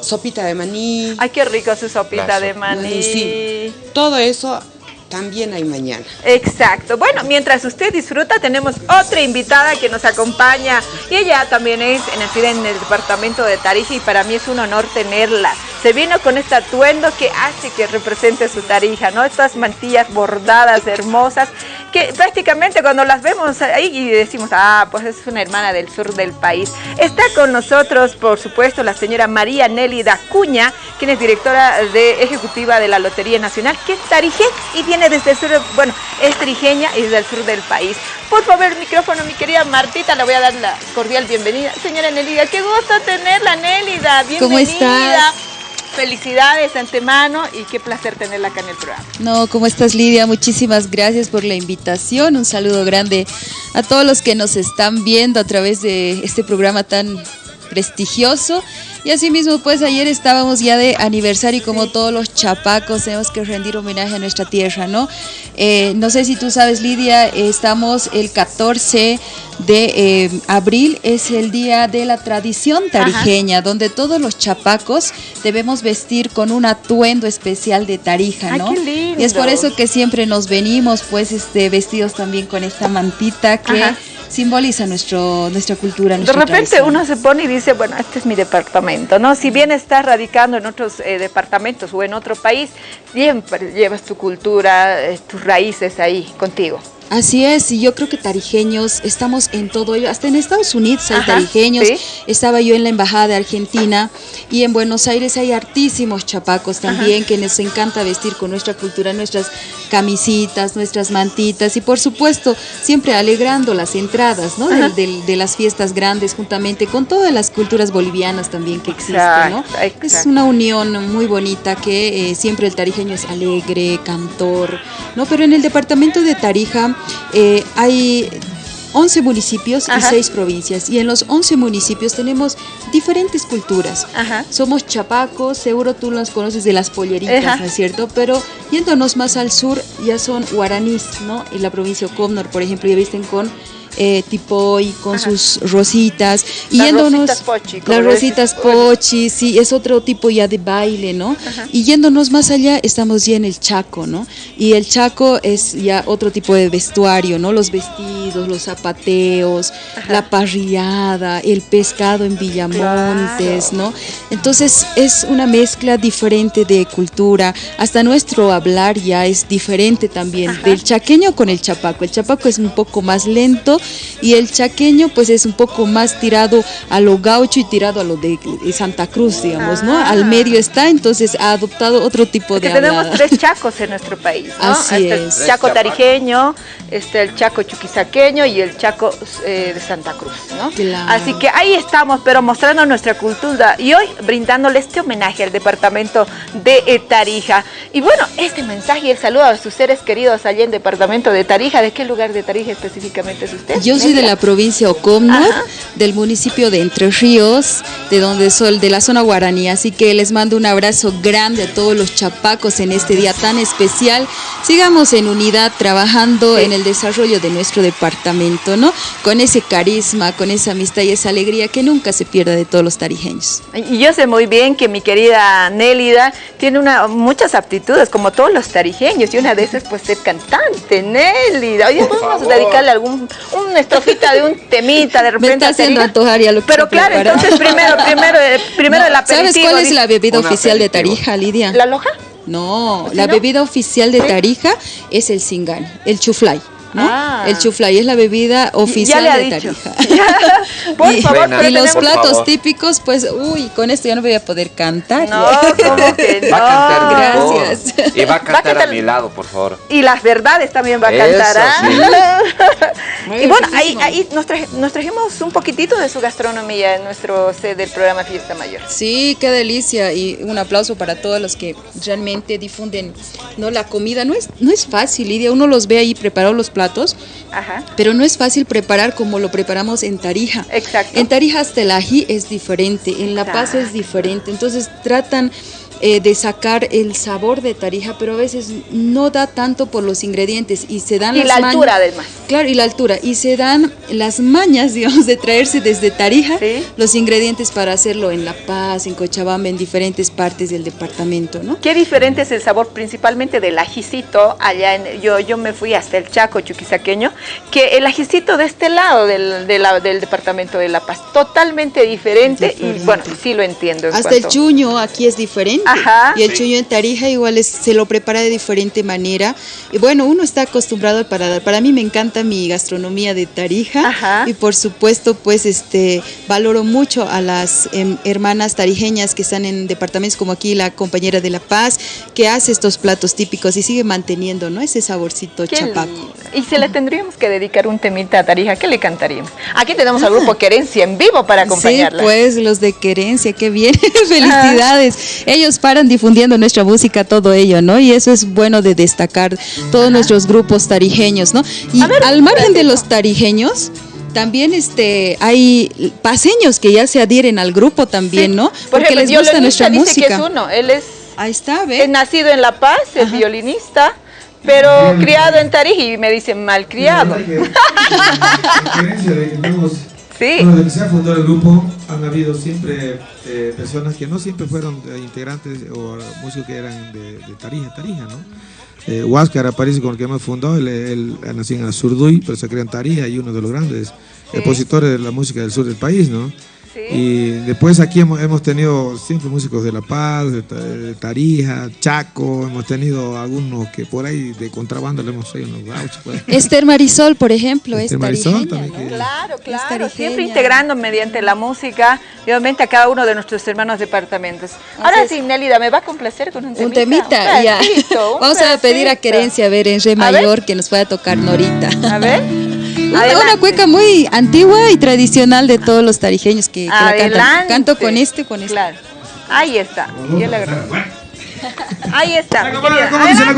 K: Sopita de maní.
A: Ay, qué rico su sopita de maní.
K: Sí. Todo eso también hay mañana.
A: Exacto. Bueno, mientras usted disfruta, tenemos otra invitada que nos acompaña y ella también es nacida en el departamento de Tarija y para mí es un honor tenerla. Se vino con este atuendo que hace que represente su Tarija, ¿no? Estas mantillas bordadas hermosas que prácticamente cuando las vemos ahí y decimos, ah, pues es una hermana del sur del país. Está con nosotros, por supuesto, la señora María Nelly Dacuña, quien es directora de ejecutiva de la Lotería Nacional, que es tarijeña y viene desde el sur, bueno, es trijeña y desde el sur del país. Por favor, el micrófono, mi querida Martita, le voy a dar la cordial bienvenida. Señora Nelida, qué gusto tenerla, Nélida, bienvenida. ¿Cómo estás? Felicidades de antemano y qué placer tenerla acá en el programa.
L: No, ¿cómo estás Lidia? Muchísimas gracias por la invitación. Un saludo grande a todos los que nos están viendo a través de este programa tan prestigioso y asimismo, pues ayer estábamos ya de aniversario y como todos los chapacos tenemos que rendir homenaje a nuestra tierra, ¿no? Eh, no sé si tú sabes, Lidia, estamos el 14 de eh, abril, es el día de la tradición tarijeña, donde todos los chapacos debemos vestir con un atuendo especial de tarija, ¿no? Y es por eso que siempre nos venimos, pues, este, vestidos también con esta mantita que simboliza nuestro, nuestra cultura.
A: de repente uno se pone y dice, bueno, este es mi departamento, ¿no? Si bien estás radicando en otros eh, departamentos o en otro país, siempre llevas tu cultura, eh, tus raíces ahí contigo.
L: Así es, y yo creo que tarijeños estamos en todo ello, hasta en Estados Unidos hay tarijeños, estaba yo en la Embajada de Argentina y en Buenos Aires hay hartísimos chapacos también que nos encanta vestir con nuestra cultura, nuestras camisitas, nuestras mantitas y por supuesto siempre alegrando las entradas ¿no? de, las fiestas grandes juntamente con todas las culturas bolivianas también que existen. ¿no? Es una unión muy bonita que eh, siempre el tarijeño es alegre, cantor, ¿no? pero en el departamento de Tarija eh, hay 11 municipios y 6 provincias. Y en los 11 municipios tenemos diferentes culturas. Somos chapacos, seguro tú las conoces de las polleritas, ¿no es cierto? Pero yéndonos más al sur ya son guaraníes, ¿no? En la provincia de Comnor, por ejemplo, ya visten con eh, tipo y con sus rositas. Y las yéndonos, pochi. Las rositas pochi, sí, es otro tipo ya de baile, ¿no? Y yéndonos más allá, estamos ya en el Chaco, ¿no? Y el Chaco es ya otro tipo de vestuario, ¿no? Los vestidos, los zapateos, la parrillada, el pescado en Villamontes, ¿no? Entonces es una mezcla diferente de cultura, hasta nuestro hablar ya es diferente también, del chaqueño con el chapaco. El chapaco es un poco más lento, y el chaqueño pues es un poco más tirado a lo gaucho y tirado a lo de, Santa Cruz, digamos, ¿no? Al ah. medio está, entonces ha adoptado otro tipo de
A: tenemos tres chacos en nuestro país, ¿no?
L: Así
A: este
L: es.
A: El chaco tarijeño, este el chaco chuquisaqueño y el chaco eh, de Santa Cruz, ¿no? Así que ahí estamos, pero mostrando nuestra cultura y hoy brindándole este homenaje al departamento de Tarija. Y bueno, este mensaje y el saludo a sus seres queridos allá en el departamento de Tarija. ¿De qué lugar de Tarija específicamente es usted?
L: Yo soy de la provincia Ocomno, del municipio de Entre Ríos, de donde soy, de la zona guaraní. Así que les mando un abrazo grande a todos los chapacos en este día tan especial. Sigamos en unidad trabajando en el desarrollo de nuestro departamento, ¿no? Con ese carisma, con esa amistad y esa alegría que nunca se pierda de todos los tarijeños.
A: Y yo sé muy bien que mi querida Nélida tiene una, muchas aptitudes, como todos los tarijeños, y una de esas pues ser cantante, Nélida. Oye, podemos dedicarle algún una estrofita de un temita de repente.
L: Me está haciendo antojar ya lo que
A: Pero claro, entonces primero, primero, eh, primero el (laughs) aperitivo.
L: ¿Sabes cuál es la bebida oficial de Tarija, Lidia?
A: ¿La loja?
L: No, la bebida oficial de Tarija es el singán, el chuflay. Ah. El chuflay es la bebida oficial de Tarija. (laughs)
A: por y, favor,
L: y los platos típicos, pues, uy, con esto ya no voy a poder cantar.
A: No, ¿cómo que (laughs) no?
B: Va a cantar Gracias. Y va a cantar, a, mi lado, por favor.
A: Y las verdades también va a cantar. ¿ah? (laughs) y bueno, ahí, ahí nos, nos, trajimos un poquitito de su gastronomía en nuestro set del programa Fiesta Mayor.
L: Sí, qué delicia. Y un aplauso para todos los que realmente difunden no la comida. No es, no es fácil, Lidia. Uno los ve ahí preparados los platos pero no es fácil preparar como lo preparamos en Tarija.
A: Exacto.
L: En Tarija hasta el ají es diferente, en La Paz es diferente, entonces tratan eh, de sacar el sabor de Tarija, pero a veces no da tanto por los ingredientes y se dan
A: y la altura además.
L: Claro, y la altura. Y se dan las mañas, (laughs) digamos, de traerse desde Tarija los ingredientes para hacerlo en La Paz, en Cochabamba, en diferentes partes del departamento, ¿no?
A: ¿Qué diferente es el sabor principalmente del ajicito allá en, yo, yo me fui hasta el Chaco chuquisaqueño, que el ajicito de este lado del, del departamento de La Paz, totalmente diferente, y bueno, sí lo entiendo.
L: Hasta el chuño aquí es diferente y el chuño en Tarija igual se lo prepara de diferente manera. Y bueno, uno está acostumbrado al paladar. Para mí me encanta mi gastronomía de Tarija y por supuesto pues este valoro mucho a las em, hermanas tarijeñas que están en departamentos como aquí la compañera de La Paz que hace estos platos típicos y sigue manteniendo ¿no? ese saborcito chapaco.
A: Y si le tendríamos que dedicar un temita a Tarija, ¿qué le cantaríamos? Aquí tenemos al grupo (laughs) Querencia en vivo para acompañarla.
L: Sí, pues los de Querencia, qué bien, (laughs) felicidades. Ellos paran difundiendo nuestra música, todo ello, ¿no? Y eso es bueno de destacar todos nuestros grupos tarijeños, ¿no? Y al margen de los tarijeños, también este hay paseños que ya se adhieren al grupo también, ¿no?
A: Porque les gusta nuestra dice música. Que es uno, él es
L: Ahí está, ¿ves?
A: Es nacido en La Paz, es violinista, pero criado en Tarija y me dicen malcriado. (laughs)
I: Sí. Bueno, desde que se ha fundado el grupo han habido siempre eh, personas que no siempre fueron eh, integrantes o músicos que eran de, Tarija, Tarija, ¿no? Eh, Huáscar aparece con el que hemos fundado, él, él, nació en Azurduy, pero se creó en Tarija y uno de los grandes expositores de la música del sur del país, ¿no? Y después aquí hemos, hemos, tenido siempre músicos de La Paz, de, Tarija, Chaco, hemos tenido algunos que por ahí de contrabando le hemos hecho unos gauchos. Pues. (laughs)
L: Esther Marisol, por ejemplo, Esther Marisol
A: también. Claro, claro, siempre integrando mediante la música, obviamente a cada uno de nuestros hermanos departamentos. Ahora sí, Nélida, ¿me va a complacer con un temita?
L: Un temita, ya. (laughs) Vamos a pedir a Querencia, a ver, en Re Mayor, que nos pueda tocar Norita.
A: A ver. (laughs)
L: Una, cueca muy antigua y tradicional de todos los tarijeños que, la cantan. Canto con este, con este. Claro.
A: Ahí está. Yo le Ahí está. quisimos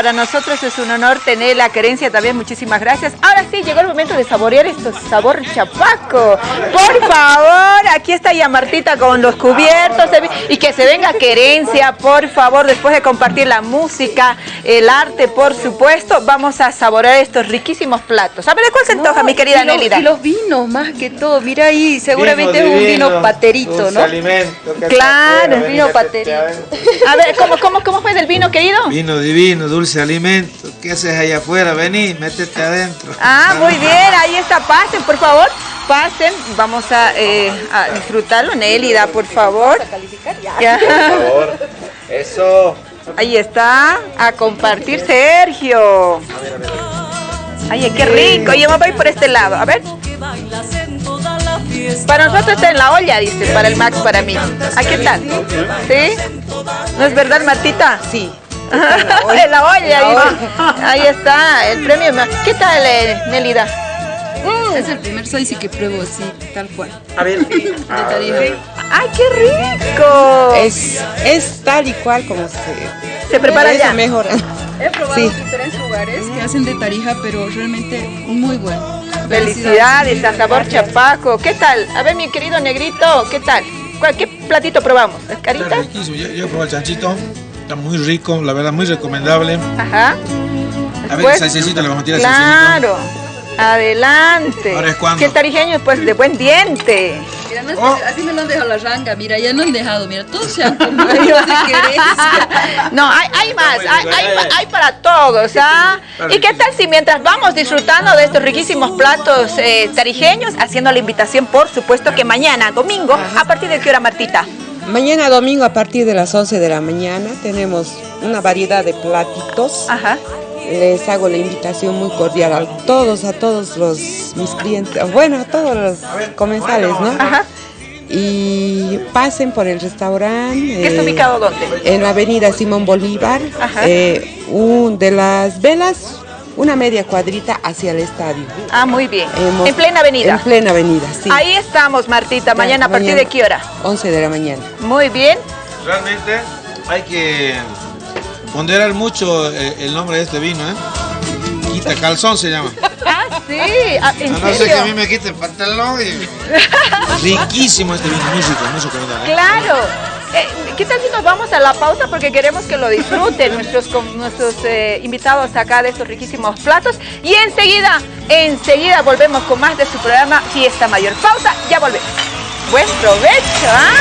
A: para nosotros es un honor tener la querencia también. Muchísimas gracias. Ahora sí, llegó el momento de saborear estos sabor chapaco. Por favor, aquí está ya Martita con los cubiertos. Y que se venga querencia, por favor, después de compartir la música, el arte, por supuesto, vamos a saborear estos riquísimos platos. A ver, ¿de cuál se antoja, mi querida Nelida?
L: Y los vinos, más que todo. Mira ahí, seguramente es un vino paterito, ¿no?
I: Alimento,
L: claro, vino paterito.
A: A ver, ¿cómo, cómo, ¿cómo fue del vino, querido?
I: Vino divino, dulce alimento. ¿Qué haces allá afuera? Vení, métete adentro.
A: Ah, muy bien, ahí está, pasen, por favor. Pasen, vamos a, eh, a disfrutarlo. Nélida, por favor. Vamos a calificar ya. Por favor.
B: Eso.
A: Ahí está, a compartir Sergio. Ay, qué rico. Yo me voy por este lado, a ver. Para nosotros está en la olla, dice, para el Max, para mí. ¿A qué tal? ¿Sí? ¿No es verdad, Martita?
L: Sí. (laughs)
A: en la olla, Ahí está, el premio. ¿Qué tal, eh, Nelida?
L: Es el primer soy que pruebo así, tal cual.
I: A ver. (laughs)
A: ¡Ay, qué rico!
K: Es, es tal y cual como se,
A: se prepara ya.
K: mejor. (laughs)
L: He probado diferentes lugares que hacen de Tarija, pero realmente muy bueno.
A: Felicidades a Sabor Chapaco. ¿Qué tal? A ver, mi querido negrito, ¿qué tal? ¿Qué platito probamos? ¿Es carita?
I: riquísimo. Yo, yo probé el chanchito. Está muy rico, la verdad, muy recomendable.
A: Ajá.
I: A ver, el salsecito, le vamos a tirar
A: Claro. Adelante.
I: Ahora es cuando.
A: Que tarijeño pues de buen diente.
L: Mira, no es, oh. así me lo han dejado la ranga, mira, ya no han dejado, mira, todos se han (laughs) comido (laughs)
A: No, hay, hay más, hay, hay, hay, para todos, ¿ah? ¿Y qué tal si mientras vamos disfrutando de estos riquísimos platos eh, tarijeños, haciendo la invitación, por supuesto, que mañana, domingo, ¿a partir de qué hora, Martita?
K: Mañana domingo a partir de las 11 de la mañana tenemos una variedad de platitos.
A: Ajá
K: les hago la invitación muy cordial a todos, a todos los mis clientes, bueno, a todos los comensales, ¿no?
A: Ajá.
K: Y pasen por el restaurante.
A: ¿Qué está ubicado dónde?
K: En la avenida Simón Bolívar,
A: Ajá.
K: Eh, un, de las velas, una media cuadrita hacia el estadio.
A: Ah, muy bien. en plena avenida.
K: En plena avenida, sí.
A: Ahí estamos, Martita. Mañana, ¿a partir de qué hora?
K: 11 de la mañana.
A: Muy bien.
I: Realmente hay que Ponderar mucho eh, el nombre de este vino, ¿eh? Quita calzón se llama. (laughs)
A: Ah, sí. Ah, ¿en
I: no, sé que a mí me quite el pantalón. Y... (laughs) Riquísimo este vino, muy rico, muy.
A: ¿eh? Claro. Eh, ¿Qué tal si nos vamos a la pausa? Porque queremos que lo disfruten nuestros, nuestros eh, invitados acá de estos riquísimos platos. Y enseguida, enseguida volvemos con más de su programa Fiesta Mayor. Pausa, ya volvemos. Buen provecho, ¿ah?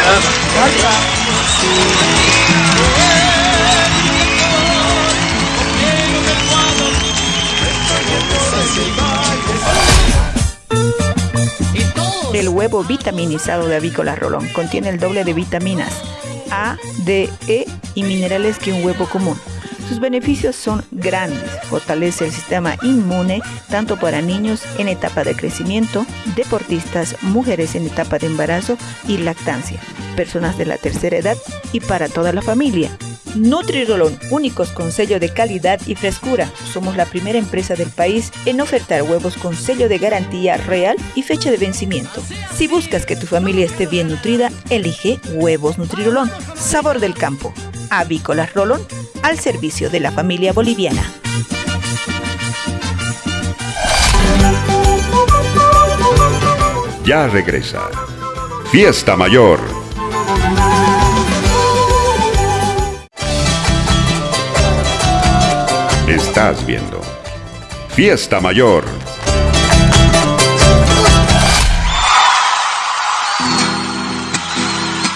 C: El huevo vitaminizado de Avícola Rolón contiene el doble de vitaminas A, D, E y minerales que un huevo común. Sus beneficios son grandes. Fortalece el sistema inmune tanto para niños en etapa de crecimiento, deportistas, mujeres en etapa de embarazo y lactancia, personas de la tercera edad y para toda la familia. Nutrirolón, únicos con sello de calidad y frescura. Somos la primera empresa del país en ofertar huevos con sello de garantía real y fecha de vencimiento. Si buscas que tu familia esté bien nutrida, elige Huevos Nutrirolón, sabor del campo. Avícolas Rolón, al servicio de la familia boliviana.
G: Ya regresa. Fiesta Mayor Estás viendo Fiesta Mayor.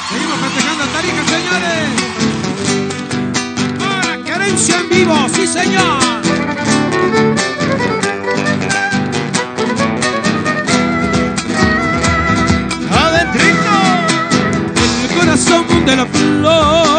E: Seguimos festejando Tarija, señores. Para Querencia en vivo, sí señor. Adentrito, el corazón de la flor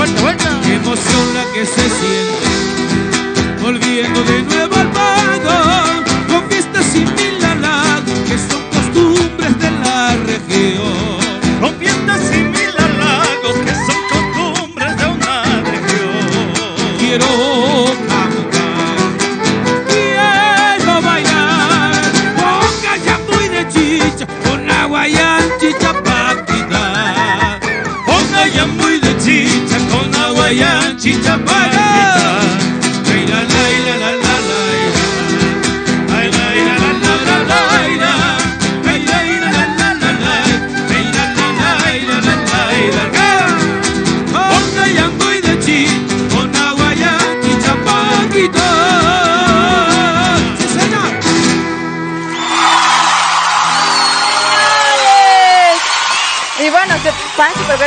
M: vuelta, vuelta. Qué emoción la que se siente volviendo de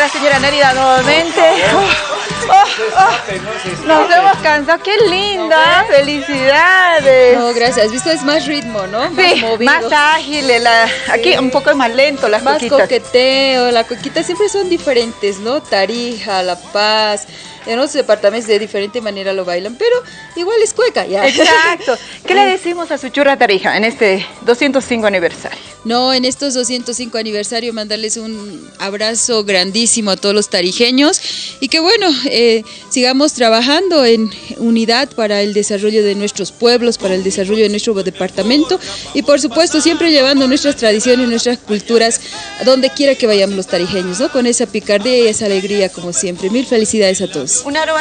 A: la señora Nérida nuevamente. Oh, oh, oh. Nos hemos cansado. ¡Qué linda! ¡Felicidades!
L: No, gracias. Visto es más ritmo, ¿no? Más
A: Sí,
L: movido.
A: más ágil. la- aquí un poco más lento las
L: más
A: coquitas.
L: coqueteo, la coquita siempre son diferentes, ¿no? Tarija, La Paz, en otros departamentos de diferente manera lo bailan, pero igual es cueca, ya.
A: Exacto. ¿Qué le (laughs) decimos a su churra Tarija en este 205 aniversario?
L: No, en estos 205 aniversario mandarles un abrazo grandísimo a todos los tarijeños y que bueno, eh, sigamos trabajando en unidad para el desarrollo de nuestros pueblos, para el desarrollo de nuestro departamento y por supuesto siempre llevando nuestras tradiciones, nuestras culturas a donde quiera que vayamos los tarijeños, ¿no? Con esa picardía y esa alegría como siempre. Mil felicidades a todos.
A: Un aro,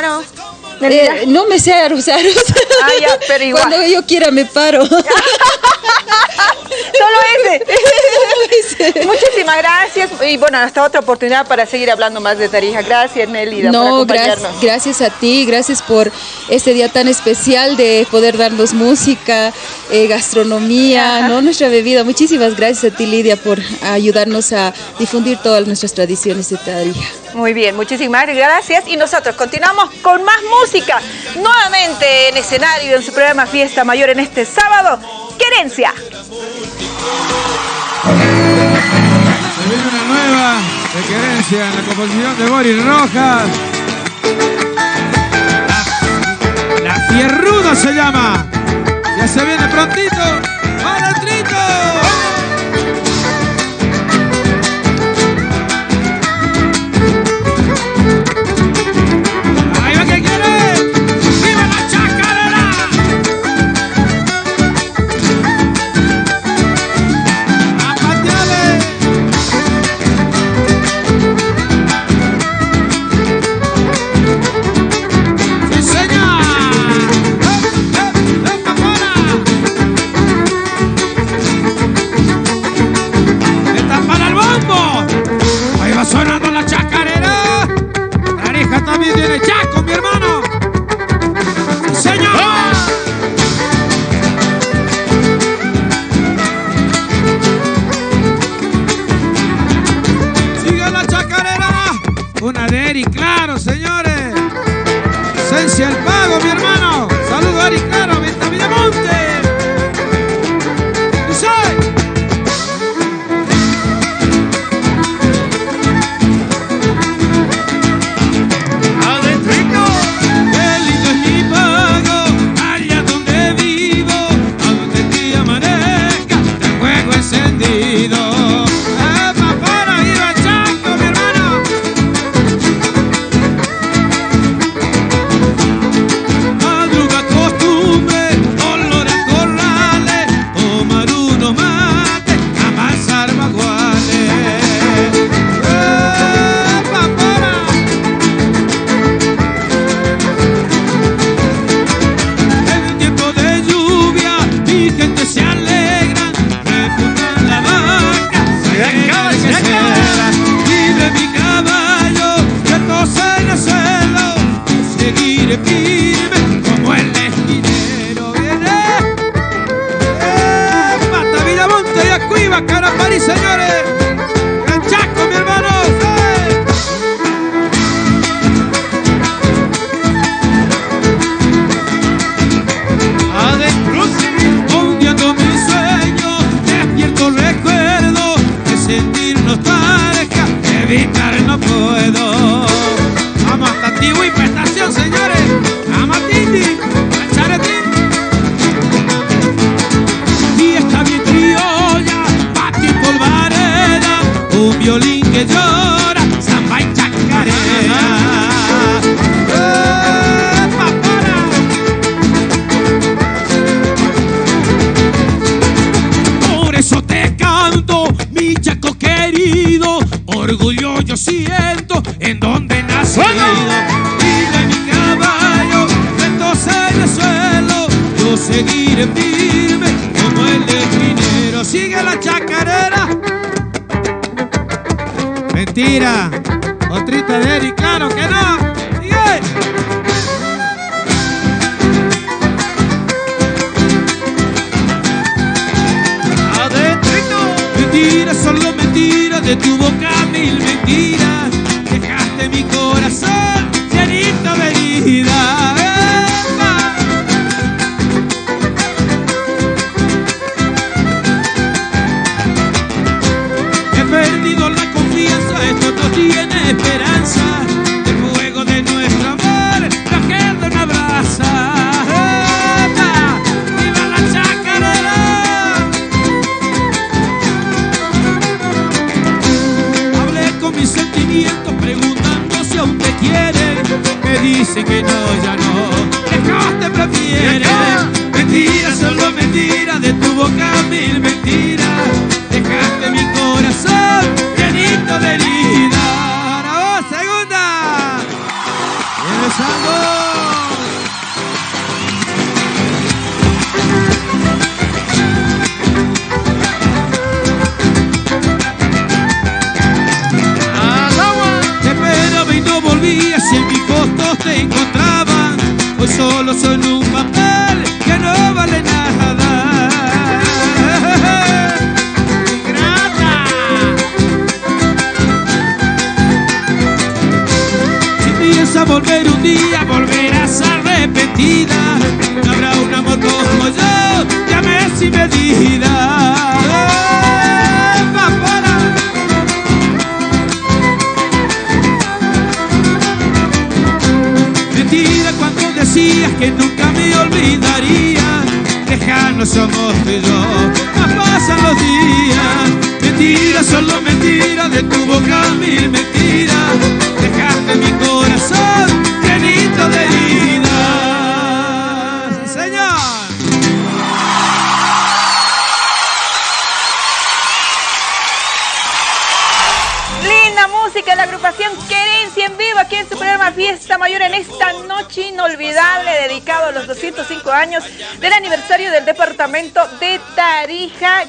L: Eh, no me sé aros, aros.
A: Ah, ya, pero igual.
L: Cuando yo quiera me paro. (laughs)
A: Solo ese. Muchísimas gracias. Y bueno, hasta otra oportunidad para seguir hablando más de Tarija. Gracias, Nelida, por
L: No, gracias,
A: acompañarnos.
L: gracias a ti, gracias por este día tan especial de poder darnos música, eh, gastronomía, ¿no? nuestra bebida. Muchísimas gracias a ti, Lidia, por ayudarnos a difundir todas nuestras tradiciones de Tarija.
A: Muy bien, muchísimas gracias. Y nosotros continuamos con más música. Nuevamente en escenario en su programa Fiesta Mayor en este sábado. Querencia.
I: Se viene una nueva de querencia en la composición de Boris Rojas. La, Fierruda se llama. Ya se viene prontito. ¡Malandrito! ¡Ahí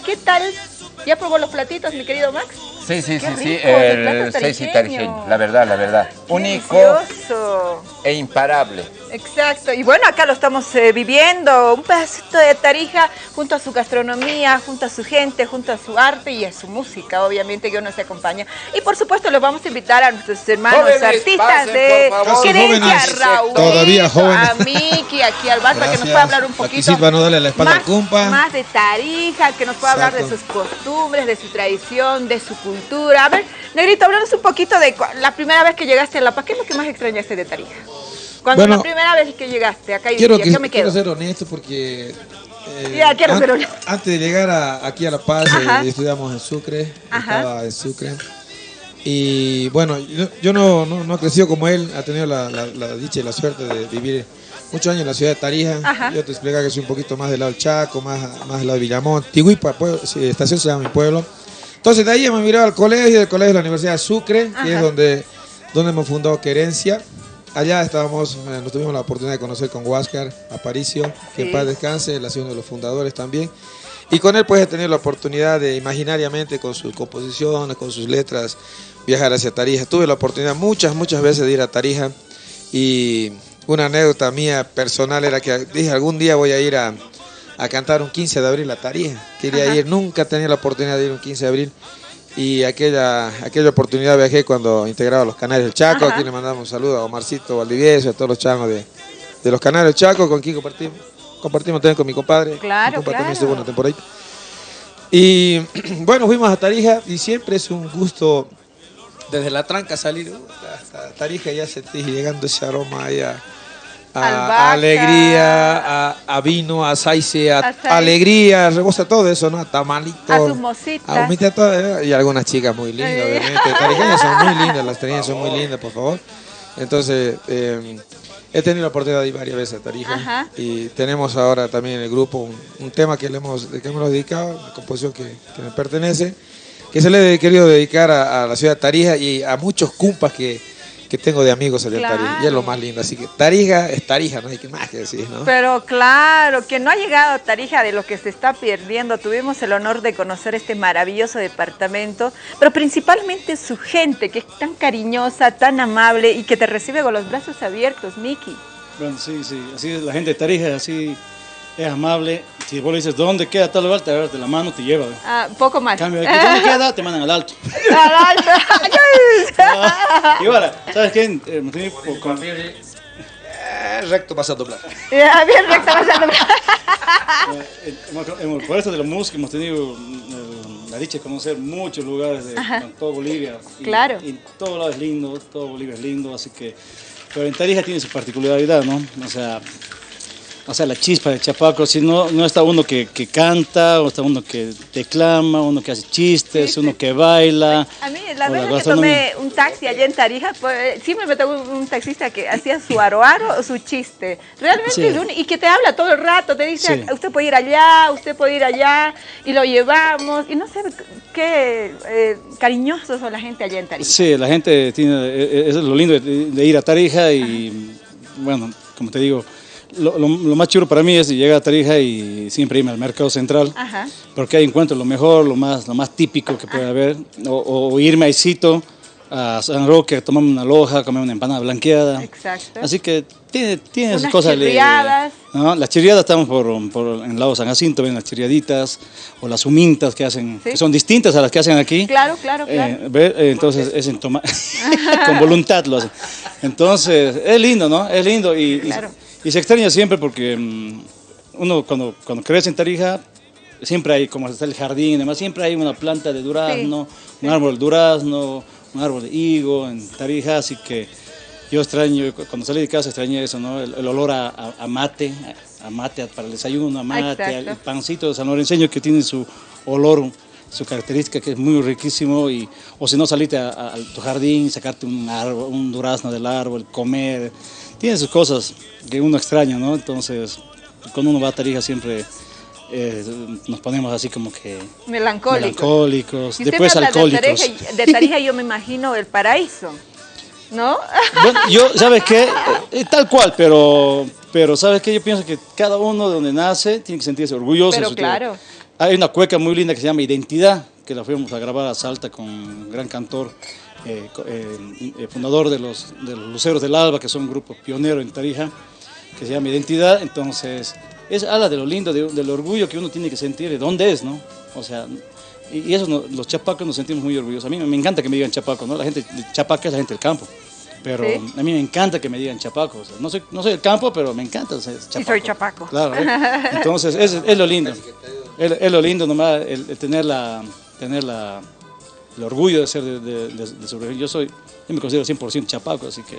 A: ¿qué tal? ¿Ya probó los platitos, mi querido Max?
B: Sí, sí, sí, sí, el seis tarijeño, la verdad, la verdad.
A: Único. Delicioso.
B: e imparable.
A: Exacto, y bueno, acá lo estamos eh, viviendo, un pedacito de Tarija junto a su gastronomía, junto a su gente, junto a su arte y a su música, obviamente que nos acompaña. Y por supuesto los vamos a invitar a nuestros hermanos artistas de Querencia, Raúl,
I: todavía jóvenes.
A: a (laughs) Miki, aquí al bar, para que nos pueda hablar un poquito
I: no darle la espalda
A: más, más de Tarija, que nos pueda hablar de sus costumbres, de su tradición, de su cultura. A ver, Negrito, háblanos un poquito de la primera vez que llegaste a La Paz, ¿qué es lo que más extrañaste de Tarija? Cuando la primera vez que llegaste acá y
I: quiero, que, me quedo? quiero ser honesto porque
A: eh, ya, quiero ser honesto.
I: antes de llegar aquí a La Paz eh, estudiamos en Sucre, estaba en Sucre. Y bueno, yo, no, no, no, he crecido como él, ha tenido la, dicha y la suerte de vivir muchos años en la ciudad de Tarija. Yo te explico que soy un poquito más del lado del Chaco, más, más del lado de Villamón. Tiguipa, estación se llama mi pueblo. Entonces de ahí me mirado al colegio, del colegio de la Universidad de Sucre, que es donde, donde hemos fundado Querencia. Allá estábamos, eh, nos tuvimos la oportunidad de conocer con Huáscar Aparicio, que en paz descanse, él ha sido uno de los fundadores también. Y con él pues he tenido la oportunidad de imaginariamente con sus composiciones, con sus letras, viajar hacia Tarija. Tuve la oportunidad muchas, muchas veces de ir a Tarija y una anécdota mía personal era que dije algún día voy a ir a, cantar un 15 de abril a Tarija. Quería ir, nunca tenía la oportunidad de ir un 15 de abril y aquella, aquella oportunidad viajé cuando integraba los canales del Chaco. Aquí le mandamos un saludo a Omarcito Valdivieso, a todos los changos de, los canales del Chaco, con quien compartimos, compartimos también con mi compadre.
A: Claro,
I: mi segunda temporada. Y (clears throat) bueno, fuimos a Tarija y siempre es un gusto desde la tranca salir uh, hasta Tarija ya se llegando ese aroma ahí a, alegría, a, vino, a saice, a, alegría, rebosa todo eso, ¿no? A tamalito.
A: A sus mositas.
I: A y algunas chicas muy lindas, obviamente. Tarijeñas son muy lindas, las tarijeñas son muy lindas, por favor. Entonces, eh, he tenido la oportunidad de ir varias veces a Tarija y tenemos ahora también en el grupo un, tema que le hemos, que hemos dedicado, una composición que, que me pertenece que se le he querido dedicar a, la ciudad de Tarija y a muchos cumpas que, tengo de amigos allá en Tarija. Y es lo más lindo. Así que Tarija es Tarija, no hay que más que decir, ¿no?
A: Pero claro, que no ha llegado a Tarija de lo que se está perdiendo. Tuvimos el honor de conocer este maravilloso departamento, pero principalmente su gente, que es tan cariñosa, tan amable y que te recibe con los brazos abiertos, Miki.
J: Bueno, sí, sí. Así es la gente de Tarija, así es amable. Si vos le dices, ¿dónde queda tal lugar? Te agarras de la mano, te lleva.
A: Ah, poco más.
J: Cambio, de ¿dónde queda? Te mandan al alto. (laughs)
A: al alto. (laughs)
J: y ahora, ¿sabes qué? Eh, con... Eh, recto pasando doblar.
A: Ya, bien recto pasando
J: eh, Por eso de la música hemos tenido la dicha de conocer muchos lugares de todo Bolivia.
A: claro.
J: Y todo lado es lindo, todo Bolivia es lindo, así que... Pero en Tarija tiene su particularidad, ¿no? O sea, o sea, la chispa de Chapaco, si no, no está uno que, que, canta, o está uno que declama, uno que hace chistes, uno que baila.
A: A mí, la vez que tomé un taxi allá en Tarija, pues, siempre me tocó un taxista que hacía su aroaro o su chiste. Realmente, y que te habla todo el rato, te dice, usted puede ir allá, usted puede ir allá, y lo llevamos, y no sé qué eh, cariñosos son la gente allá en Tarija.
J: Sí, la gente tiene, e, e, es lo lindo de, ir a Tarija y, bueno, como te digo, lo, más chulo para mí es llegar a Tarija y siempre irme al mercado central, porque ahí encuentro lo mejor, lo más, lo más típico que puede haber, o, irme a Isito, a San Roque, a tomarme una loja, comer una empanada blanqueada.
A: Exacto.
J: Así que tiene, tiene sus cosas.
A: Chirriadas.
J: ¿no? Las chirriadas estamos por, por en el lado San Jacinto, ven las chirriaditas, o las humintas que hacen, que son distintas a las que hacen aquí.
A: Claro, claro, claro.
J: Eh, entonces, es en toma (laughs) (laughs) con voluntad lo hacen. Entonces, es lindo, ¿no? Es lindo y, claro. Y se extraña siempre porque mm, uno cuando, cuando crece en Tarija, siempre hay, como está el jardín, además siempre hay una planta de durazno, un árbol de durazno, un árbol de higo en Tarija, así que yo extraño, cuando salí de casa extrañé eso, ¿no? El, olor a, a, mate, a mate para el desayuno, a mate, el pancito de San Lorenzo que tiene su olor, su característica que es muy riquísimo, y, o si no saliste a, tu jardín, sacarte un, árbol, un durazno del árbol, comer, tiene sus cosas que uno extraña, ¿no? Entonces, cuando uno va a Tarija siempre eh, nos ponemos así como que...
A: Melancólicos.
J: Melancólicos, después alcohólicos.
A: De Tarija, yo me imagino el paraíso, ¿no?
J: Bueno, yo, (laughs) ¿sabes qué? Eh, eh, tal cual, pero, pero ¿sabes qué? Yo pienso que cada uno de donde nace tiene que sentirse orgulloso.
A: Pero claro.
J: hay una cueca muy linda que se llama Identidad, que la fuimos a grabar a Salta con un gran cantor, eh, eh, fundador de los, de los Luceros del Alba, que son un grupo pionero en Tarija, que se llama Identidad. Entonces, es habla de lo lindo, del orgullo que uno tiene que sentir, de dónde es, ¿no? O sea, y, eso los chapacos nos sentimos muy orgullosos. A mí me encanta que me digan chapaco, ¿no? La gente chapaca es la gente del campo. Pero a mí me encanta que me digan chapaco. no, soy, no soy del campo, pero me encanta ser chapaco.
A: Sí, soy chapaco.
J: Claro. (laughs) Entonces, es, es, lo lindo. Es, lo lindo nomás el, tener, la, tener la, el orgullo de ser de, de, de, Yo soy, yo me considero 100% chapaco, así que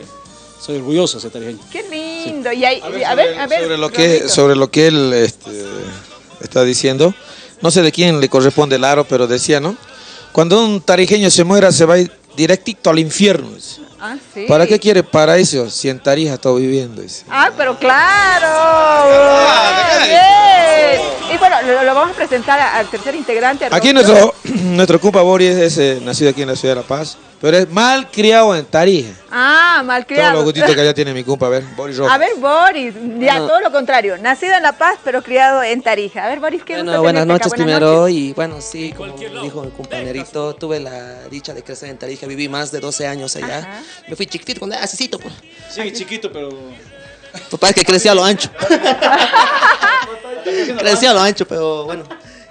J: soy orgulloso de ser tarijeño.
A: Qué lindo. Y a, ver, a, ver, a ver,
I: sobre, lo que, sobre lo que él este, está diciendo, no sé de quién le corresponde el aro, pero decía, ¿no? Cuando un tarijeño se muera, se va directito al infierno. Ah, sí. ¿Para qué quiere paraíso si en Tarija está viviendo?
A: Ah, pero claro. Ah, y bueno, lo, vamos a presentar al tercer integrante.
I: Aquí nuestro, (clears throat) nuestro compa Boris es eh, nacido aquí en la ciudad de La Paz. Pero es mal criado en Tarija.
A: Ah, mal criado.
I: Todos los gustitos que allá (laughs) tiene mi compa. A ver, Boris
A: A ver, Boris. Ya, todo lo contrario. Nacido en La Paz, pero criado en Tarija. A ver, Boris, ¿qué
N: Bueno, buenas noches primero. Y bueno, sí, como dijo mi compañerito, tuve la dicha de crecer en Tarija. Viví más de 12 años allá. Me fui chiquitito cuando era asesito, pues.
J: Sí, chiquito, pero...
N: Papá es que crecía a lo ancho. crecía a lo ancho, pero bueno.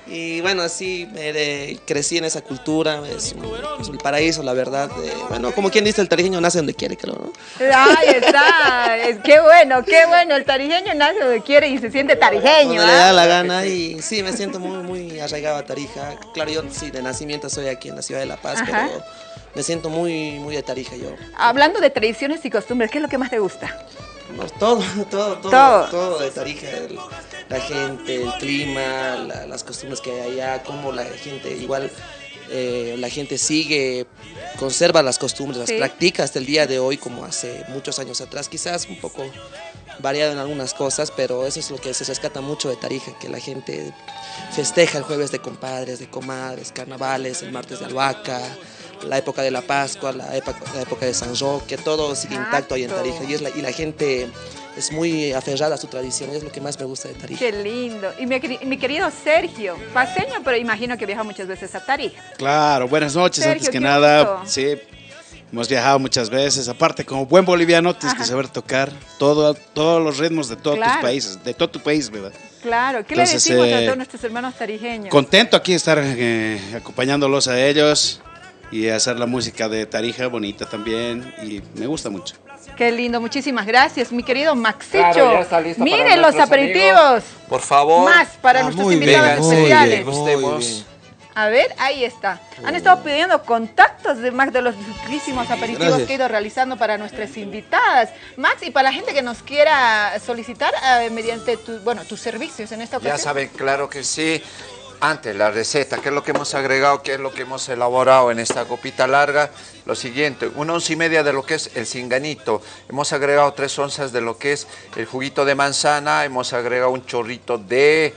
N: Y bueno, así me crecí en esa cultura, es un, paraíso, la verdad. bueno, como quien dice, el tarijeño nace donde quiere, creo, ¿no?
A: Ahí está, es, qué bueno, qué bueno, el tarijeño nace donde quiere y se siente tarijeño.
N: Donde le da ¿ah? la gana y sí, me siento muy, muy arraigado a Tarija. Claro, yo sí, de nacimiento soy aquí en la ciudad de La Paz, pero me siento muy, muy de Tarija yo.
A: Hablando de tradiciones y costumbres, ¿qué es lo que más te gusta? (laughs)
N: todo, todo, todo, todo, de Tarija, la gente, el clima, las costumbres que hay allá, cómo la gente igual eh, la gente sigue, conserva las costumbres, las practica hasta el día de hoy como hace muchos años atrás, quizás un poco variado en algunas cosas, pero eso es lo que se rescata mucho de Tarija, que la gente festeja el jueves de compadres, de comadres, carnavales, el martes de albahaca, la época de la Pascua, la época, la época de San Roque, todo sigue intacto ahí en Tarija y, es la, y la gente es muy aferrada a su tradición, es lo que más me gusta de Tarija.
A: Qué lindo. Y mi, querido Sergio, paseño, pero imagino que viaja muchas veces a Tarija.
O: Claro, buenas noches, antes que nada, sí, hemos viajado muchas veces, aparte como buen boliviano tienes que saber tocar todo, todos los ritmos de todos tus países, de todo tu país, ¿verdad?
A: Claro, ¿qué le decimos a eh, todos nuestros hermanos tarijeños?
O: Contento aquí estar eh, acompañándolos a ellos y hacer la música de Tarija bonita también y me gusta mucho.
A: Qué lindo, muchísimas gracias, mi querido Maxicho. Miren los aperitivos.
B: Por favor.
A: Más para ah, nuestros invitados especiales. A ver, ahí está. Han estado pidiendo contactos de Max de los riquísimos aperitivos que he ido realizando para nuestras invitadas. Max, y para la gente que nos quiera solicitar eh, mediante tu, bueno, tus servicios en esta ocasión.
B: Ya saben, claro que sí antes la receta, qué es lo que hemos agregado, qué es lo que hemos elaborado en esta copita larga. Lo siguiente, una once y media de lo que es el cinganito. Hemos agregado tres onzas de lo que es el juguito de manzana. Hemos agregado un chorrito de,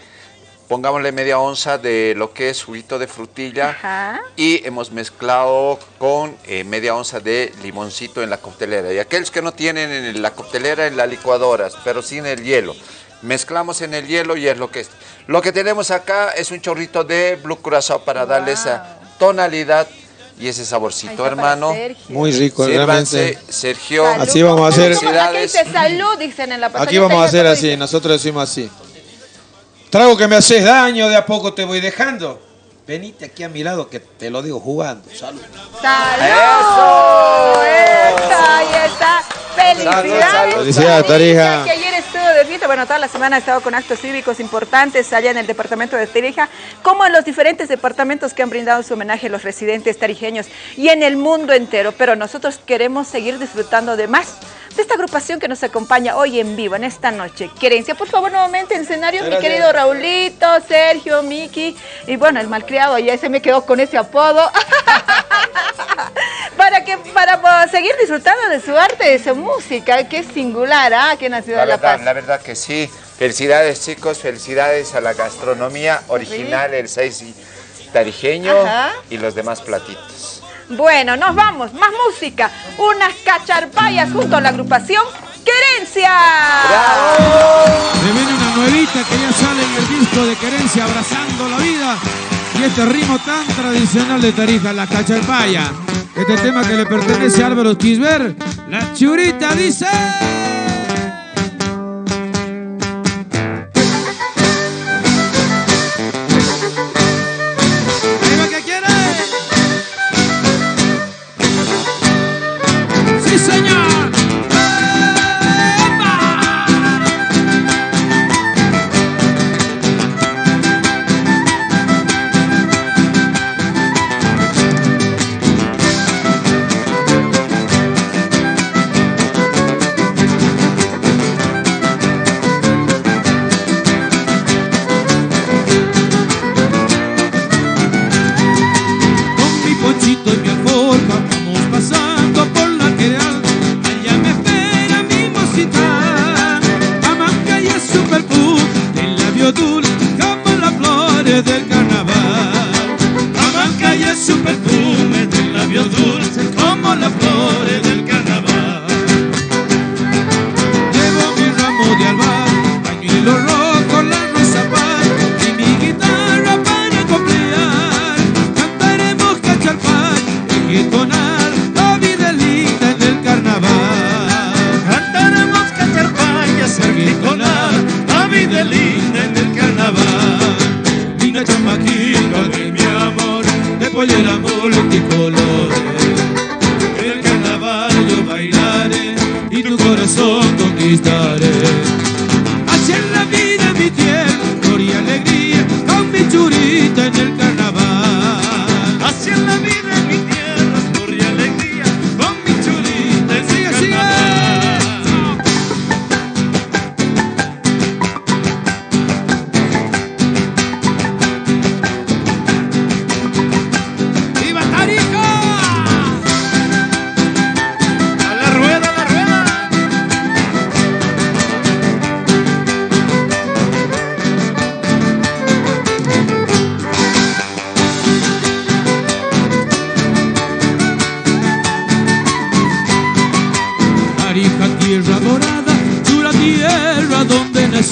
B: pongámosle media onza de lo que es juguito de frutilla. Y hemos mezclado con eh, media onza de limoncito en la coctelera. Y aquellos que no tienen en la coctelera, en las licuadoras, pero sin el hielo mezclamos en el hielo y es lo que es. Lo que tenemos acá es un chorrito de Blue Curazao para darle esa tonalidad y ese saborcito, hermano.
I: Muy rico, realmente.
B: Sergio.
I: Así vamos a hacer.
A: Salud, dicen en la
I: Aquí vamos a hacer así, nosotros decimos así. Trago que me haces daño, de a poco te voy dejando. Venite aquí a mi lado que te lo digo jugando. Salud.
A: ¡Salud! Ahí está. Felicidades.
I: Felicidades, Tarija.
A: Que ayer estuvo de. Bueno, toda la semana ha estado con actos cívicos importantes allá en el departamento de Tarija, como en los diferentes departamentos que han brindado su homenaje a los residentes tarijeños y en el mundo entero. Pero nosotros queremos seguir disfrutando de más de esta agrupación que nos acompaña hoy en vivo, en esta noche. Querencia, por favor, nuevamente en escenario, mi querido Raulito, Sergio, Miki, y bueno, el malcriado ya se me quedó con ese apodo. (laughs) para que para seguir disfrutando de su arte, de su música, que es singular, ¿ah? Aquí en la ciudad
B: de
A: La Paz.
B: La verdad que sí. Felicidades, chicos, felicidades a la gastronomía original, el seis tarijeño y los demás platitos.
A: Bueno, nos vamos, más música, unas cacharpayas junto a la agrupación Querencia.
M: Se viene una nuevita que ya sale en el disco de Querencia, abrazando la vida. Y este ritmo tan tradicional de Tarija, la cacharpaya. Este tema que le pertenece a Álvaro Quisber, la churita dice...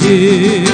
C: você.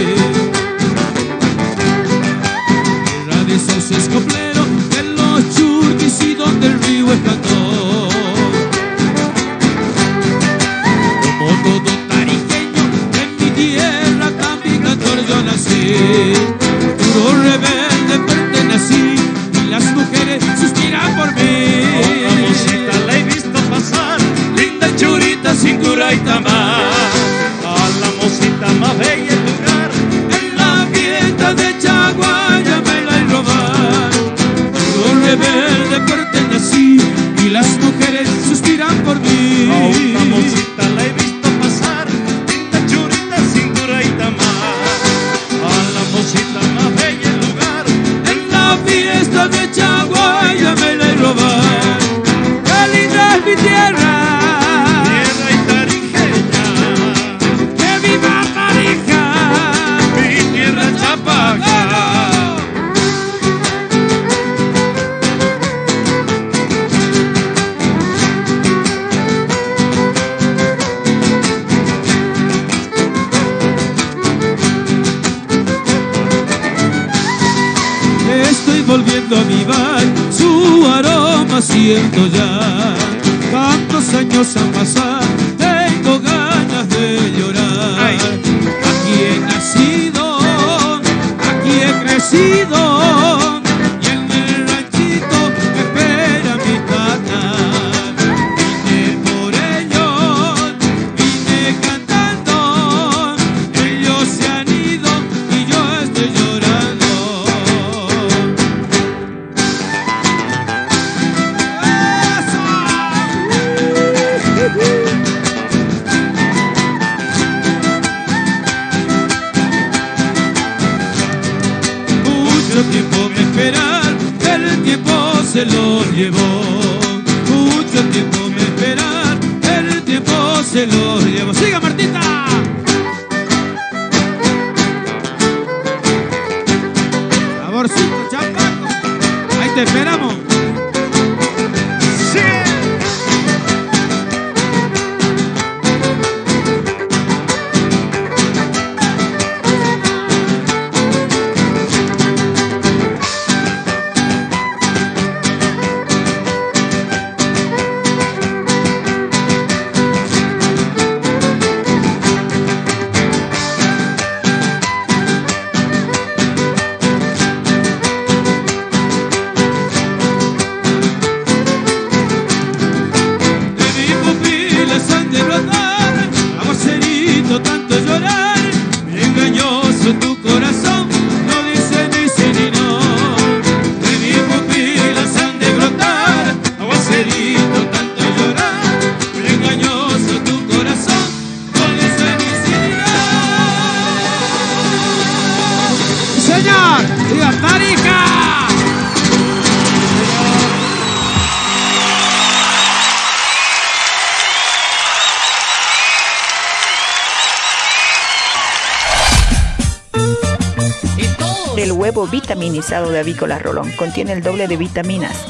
C: Vitaminizado de Avícola Rolón. Contiene el doble de vitaminas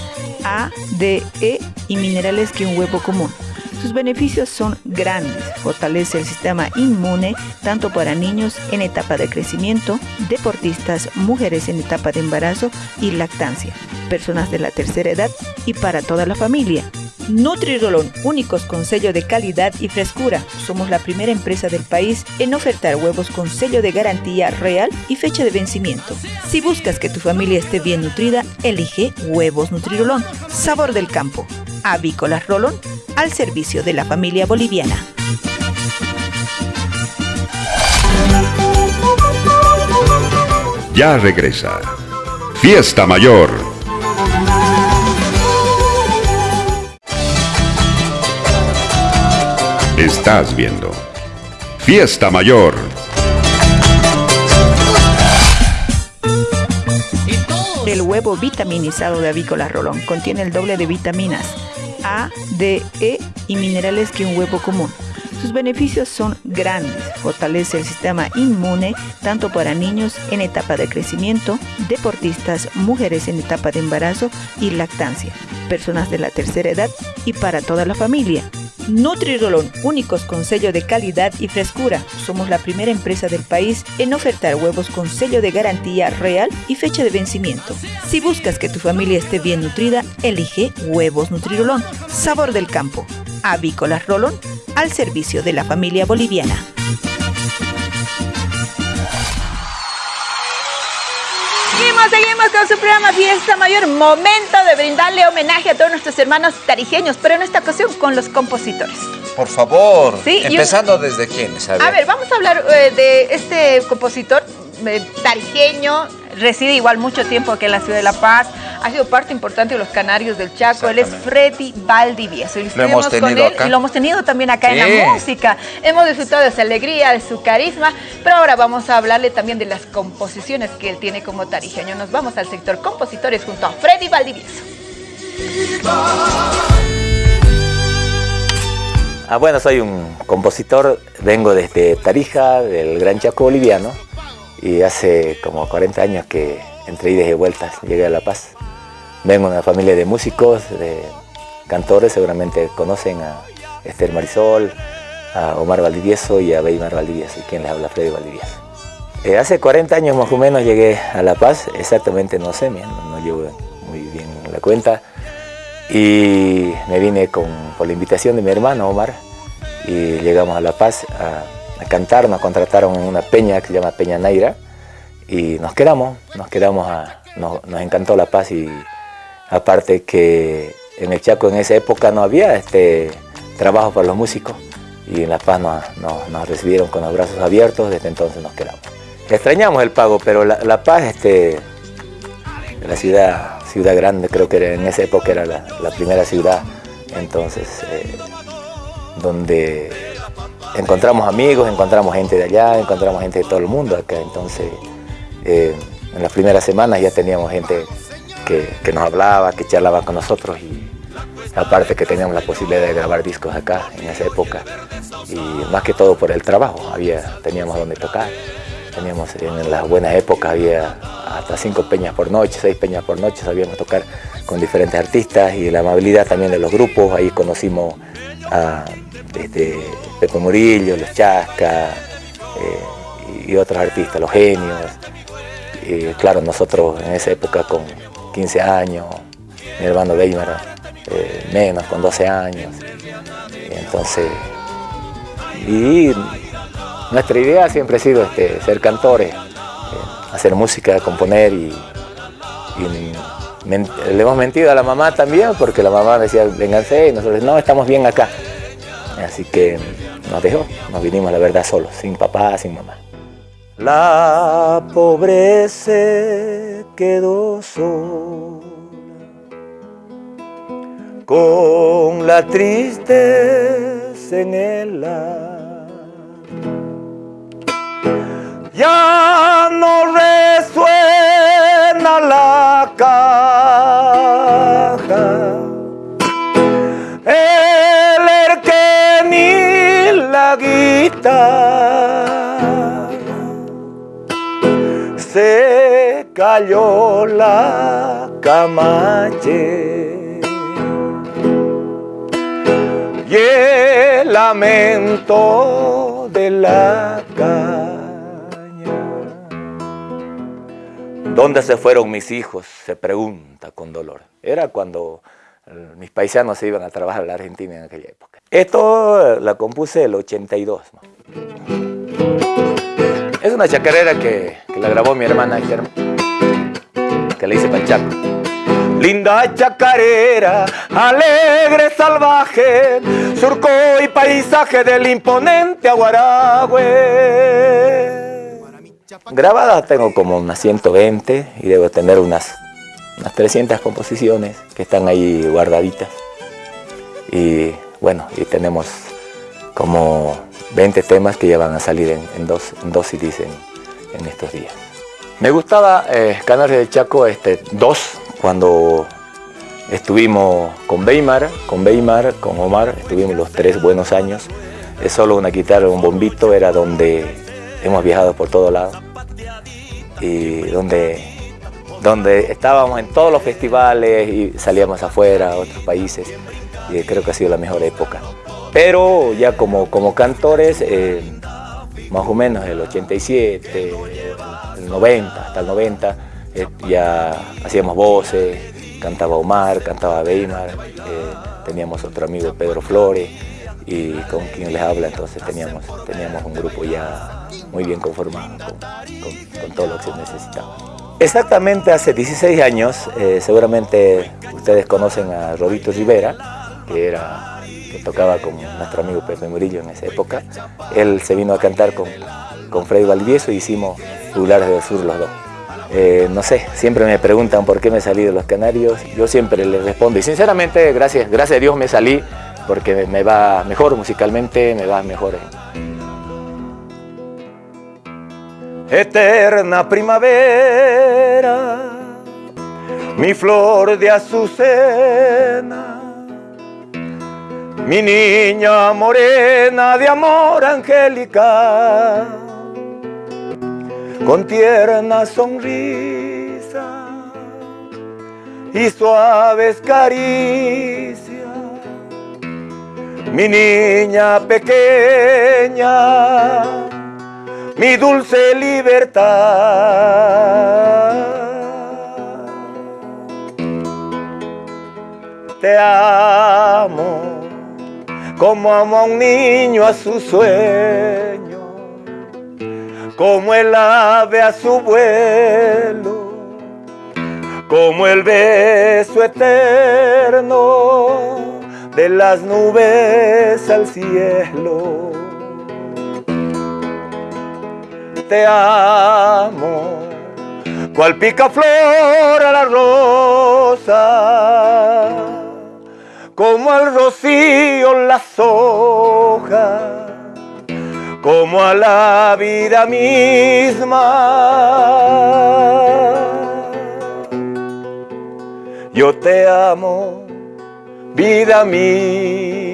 C: A, D, E y minerales que un huevo común. Sus beneficios son grandes. Fortalece el sistema inmune tanto para niños en etapa de crecimiento, deportistas, mujeres en etapa de embarazo y lactancia, personas de la tercera edad y para toda la familia. Nutrirolón, únicos con sello de calidad y frescura. Somos la primera empresa del país en ofertar huevos con sello de garantía real y fecha de vencimiento. Si buscas que tu familia esté bien nutrida, elige Huevos Nutrirolón, sabor del campo. Avícolas Rolón, al servicio de la familia boliviana.
G: Ya regresa. Fiesta Mayor. Estás viendo. Fiesta Mayor.
C: El huevo vitaminizado de Avícola Rolón contiene el doble de vitaminas A, D, E y minerales que un huevo común. Sus beneficios son grandes. Fortalece el sistema inmune tanto para niños en etapa de crecimiento, deportistas, mujeres en etapa de embarazo y lactancia, personas de la tercera edad y para toda la familia. Nutrirolón, únicos con sello de calidad y frescura. Somos la primera empresa del país en ofertar huevos con sello de garantía real y fecha de vencimiento. Si buscas que tu familia esté bien nutrida, elige Huevos Nutrirolón, sabor del campo. Avícolas Rolón, al servicio de la familia boliviana.
A: Seguimos, seguimos con su programa Fiesta Mayor. Momento de brindarle homenaje a todos nuestros hermanos tarijeños, pero en esta ocasión con los compositores.
B: Por favor, empezando desde quiénes.
A: A ver. vamos a hablar eh, de este compositor eh, tarijeño, reside igual mucho tiempo aquí en la ciudad de La Paz, ha sido parte importante de los Canarios del Chaco, él es Freddy Valdivieso. Y
B: lo hemos tenido con él
A: y lo hemos tenido también acá en la música. Hemos disfrutado de su alegría, de su carisma, pero ahora vamos a hablarle también de las composiciones que él tiene como tarijeño. Nos vamos al sector compositores junto a Freddy Valdivieso.
P: Ah, bueno, soy un compositor, vengo desde Tarija, del Gran Chaco boliviano, y hace como 40 años que entre idas y vueltas llegué a La Paz. Vengo de una familia de músicos, de cantores, seguramente conocen a Esther Marisol, a Omar Valdivieso y a Beymar Valdivieso, y quien les habla Freddy Valdivieso. Eh, hace 40 años más o menos llegué a La Paz, exactamente no sé, no, no llevo muy bien la cuenta, y me vine con, por la invitación de mi hermano Omar, y llegamos a La Paz a, a cantar, nos contrataron en una peña que se llama Peña Naira y nos quedamos, nos quedamos a, nos, encantó La Paz y aparte que en el Chaco en esa época no había este trabajo para los músicos y en La Paz nos, recibieron con los brazos abiertos, desde entonces nos quedamos. Extrañamos el pago, pero La, Paz, este, la ciudad, ciudad grande, creo que en esa época era la, primera ciudad, entonces, eh, donde encontramos amigos, encontramos gente de allá, encontramos gente de todo el mundo acá, entonces eh, en las primeras semanas ya teníamos gente que, nos hablaba, que charlaba con nosotros y aparte que teníamos la posibilidad de grabar discos acá en esa época. Y más que todo por el trabajo, había, teníamos donde tocar, teníamos en las buenas épocas había hasta cinco peñas por noche, seis peñas por noche, sabíamos tocar con diferentes artistas y la amabilidad también de los grupos, ahí conocimos a este, Pepe Murillo, Los Chasca eh, y otros artistas, Los Genios. Claro, nosotros en esa época con 15 años, mi hermano Weimar eh, menos, con 12 años. entonces, y nuestra idea siempre ha sido este, ser cantores, eh, hacer música, componer y, le hemos mentido a la mamá también porque la mamá decía, vénganse y nosotros no, estamos bien acá. Así que nos dejó, nos vinimos la verdad solos, sin papá, sin mamá. La pobreza quedó sola con la tristeza en el alma. Ya no resuena la caja. El erque ni la guitarra se cayó la camache y el lamento de la caña. ¿Dónde se fueron mis hijos? Se pregunta con dolor. Era cuando eh, mis paisanos se iban a trabajar a la Argentina en aquella época. Esto la compuse el 82. Es una chacarera que, la grabó mi hermana que le hice Panchaco. Linda chacarera, alegre, salvaje, surco y paisaje del imponente Aguaragüe. Grabadas tengo como unas 120 y debo tener unas, unas 300 composiciones que están ahí guardaditas. Y bueno, y tenemos como 20 temas que ya van a salir en, dos, en dos CDs en, estos días. Me gustaba eh, Canarias del Chaco este, dos, cuando estuvimos con Weimar, con Weimar, con Omar, estuvimos los tres buenos años. Es solo una guitarra, un bombito, era donde hemos viajado por todo lado y donde, donde estábamos en todos los festivales y salíamos afuera a otros países y creo que ha sido la mejor época. Pero ya como, como cantores, eh, más o menos el 87, el 90, hasta el 90, eh, ya hacíamos voces, cantaba Omar, cantaba Weimar, eh, teníamos otro amigo Pedro Flores y con quien les habla entonces teníamos, teníamos un grupo ya muy bien conformado con, todo lo que se necesitaba. Exactamente hace 16 años, seguramente ustedes conocen a Robito Rivera, que era que tocaba con nuestro amigo Pepe Murillo en esa época. Él se vino a cantar con, con Freddy Valdivieso y hicimos Jugulares del Sur los dos. Eh, no sé, siempre me preguntan por qué me salí de los Canarios, yo siempre les respondo y sinceramente gracias, gracias a Dios me salí porque me va mejor musicalmente, me va mejor. Eterna primavera, mi flor de azucena, mi niña morena de amor angélica, con tierna sonrisa y suaves caricias. Mi niña pequeña, mi dulce libertad. Te amo como amo a un niño a su sueño, como el ave a su vuelo, como el beso eterno de las nubes al cielo. Te amo, cual pica flor a la rosa como al rocío las hojas, como a la vida misma. Yo te amo, vida mía,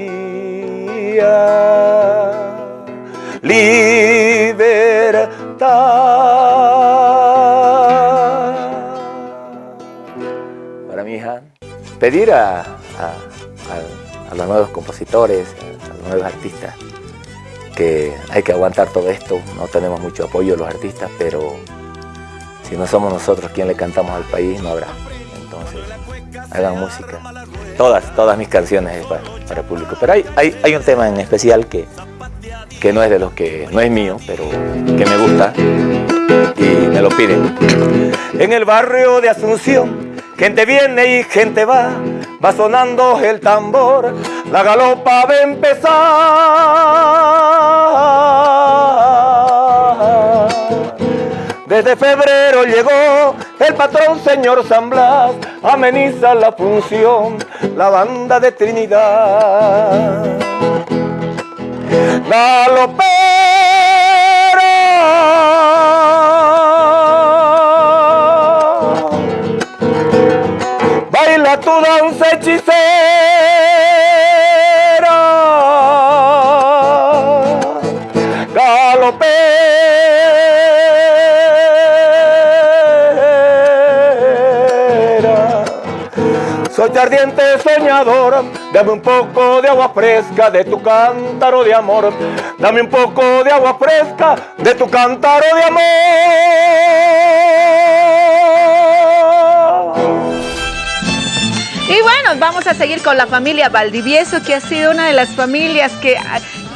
P: Para mi hija, pedir a los nuevos compositores, a los nuevos artistas, que hay que aguantar todo esto, no tenemos mucho apoyo los artistas, pero si no somos nosotros quien le cantamos al país, no habrá. Entonces, hagan música. Todas, todas mis canciones es para, el público. Pero hay, un tema en especial que, que no es de los que, no es mío, pero que me gusta y me lo piden. En el barrio de Asunción, gente viene y gente va, va sonando el tambor, la galopa va a empezar. Desde febrero llegó el patrón señor San Blas, ameniza la función, la banda de Trinidad. Galopero,
Q: Ardiente soñador, dame un poco de agua fresca de tu cántaro de amor. Dame un poco de agua fresca de tu cántaro de amor.
A: Y bueno, vamos a seguir con la familia Valdivieso, que ha sido una de las familias que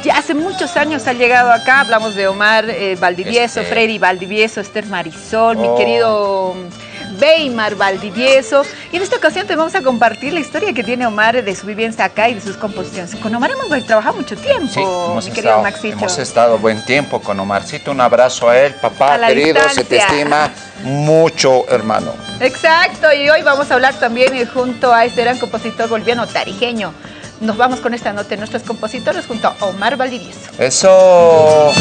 A: ya hace muchos años ha llegado acá. Hablamos de Omar eh, Valdivieso, este. Freddy Valdivieso, Esther Marisol, mi oh. querido Weimar Valdivieso. Y en esta ocasión te vamos a compartir la historia que tiene Omar de su vivencia acá y de sus composiciones. Con Omar hemos trabajado mucho tiempo, mi querido
B: estado,
A: Maxito.
B: Hemos estado buen tiempo con Omarcito. Un abrazo a él, papá querido, se te estima mucho, hermano.
A: Exacto, y hoy vamos a hablar también eh, junto a este gran compositor boliviano tarijeño. Nos vamos con esta nota de nuestros compositores junto a Omar Valdivieso.
B: Eso.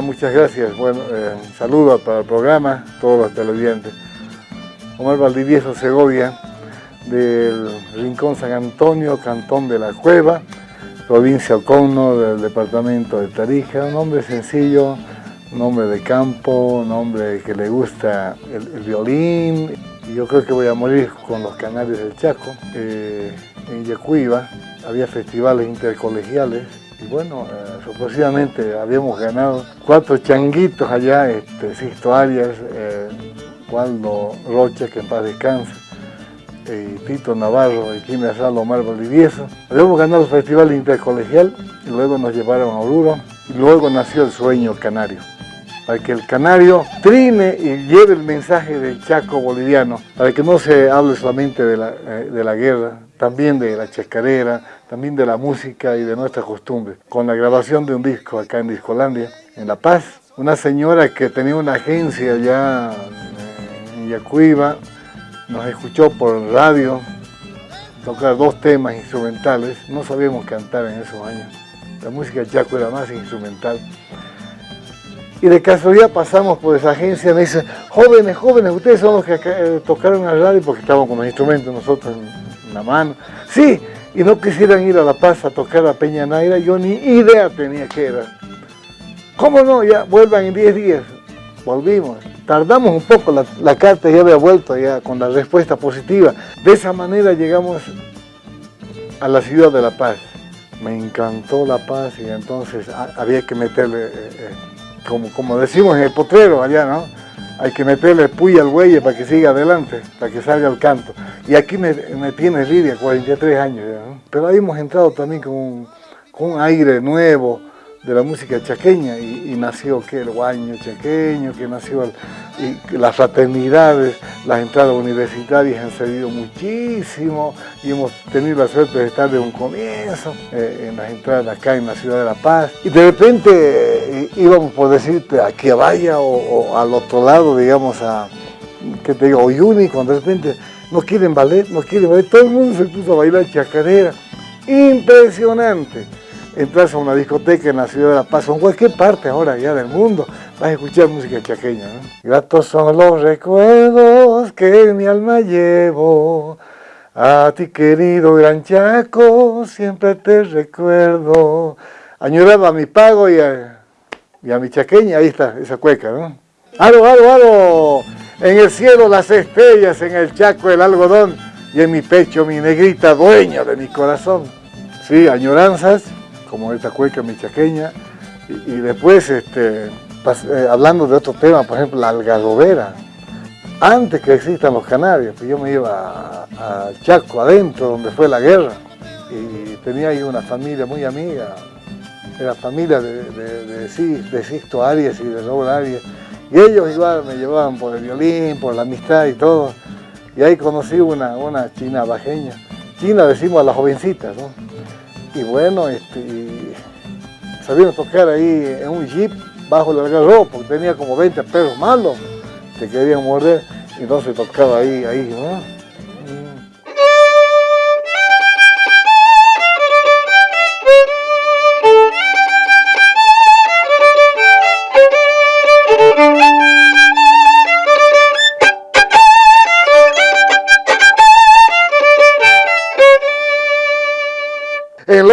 R: Muchas gracias. Bueno, eh, para el programa, todos los televidentes. Omar Valdivieso Segovia, del Rincón San Antonio, Cantón de la Cueva, provincia Ocono, del departamento de Tarija. Un hombre sencillo, un hombre de campo, un hombre que le gusta el, violín. Yo creo que voy a morir con los canarios del Chaco. Eh, en Yacuiba había festivales intercolegiales y bueno, eh, habíamos ganado cuatro changuitos allá, este, Sisto Arias, eh, Waldo Rocha, que en paz descanse, y Tito Navarro y Quimia Salo Omar Valdivieso. Habíamos ganado el festival intercolegial y luego nos llevaron a Oruro y luego nació el sueño canario para que el canario trine y lleve el mensaje del Chaco boliviano, para que no se hable solamente de la, eh, de la guerra, también de la chacarera, también de la música y de nuestra costumbre. Con la grabación de un disco acá en Discolandia, en La Paz, una señora que tenía una agencia allá en Yacuiba, nos escuchó por radio tocar dos temas instrumentales, no sabíamos cantar en esos años. La música chaco era más instrumental. Y de casualidad pasamos por esa agencia, me dicen, jóvenes, jóvenes, ustedes son los que eh, tocaron al radio porque estábamos con los instrumentos nosotros en, la mano. Sí, y no quisieran ir a La Paz a tocar a Peña Naira, yo ni idea tenía que era. ¿Cómo no? Ya vuelvan en 10 días. Volvimos. Tardamos un poco, la, la, carta ya había vuelto ya con la respuesta positiva. De esa manera llegamos a la ciudad de La Paz. Me encantó La Paz y entonces había que meterle... Eh, eh, como, decimos en el potrero allá, ¿no? Hay que meterle puya al buey para que siga adelante, para que salga el canto. Y aquí me, tiene Lidia, 43 años ¿no? Pero ahí hemos entrado también con un aire nuevo, de la música chaqueña y, nació que el guaño chaqueño, que nació y las fraternidades, las entradas universitarias han servido muchísimo y hemos tenido la suerte de estar de un comienzo eh, en las entradas acá en la ciudad de La Paz. Y de repente eh, íbamos por decirte aquí a Vaya o, al otro lado, digamos a, que te digo, Oyuni, cuando de repente no quieren ballet, no quieren ballet, todo el mundo se puso a bailar chacarera, impresionante entras a una discoteca en la ciudad de La Paz o en cualquier parte ahora ya del mundo, vas a escuchar música chaqueña. ¿no? Gratos son los recuerdos que en mi alma llevo. A ti querido gran Chaco, siempre te recuerdo. Añoraba a mi pago y a, y a mi chaqueña, ahí está, esa cueca, ¿no? ¡Aro, aro, aro! En el cielo las estrellas, en el Chaco el algodón, y en mi pecho mi negrita dueña de mi corazón. Sí, añoranzas, como esta cueca michaqueña, y, después este, eh, hablando de otro tema, por ejemplo, la algarrobera. Antes que existan los canarios, pues yo me iba a, Chaco, adentro, donde fue la guerra, y tenía ahí una familia muy amiga, era familia de, de, de, Sisto Arias y de Raúl Arias, y ellos igual me llevaban por el violín, por la amistad y todo, y ahí conocí una, una china bajeña, china decimos a las jovencitas, ¿no? Y bueno, este, sabían tocar ahí en un jeep bajo el algarrobo, porque tenía como 20 perros malos que querían morder, y entonces tocaba ahí, ahí, ¿no?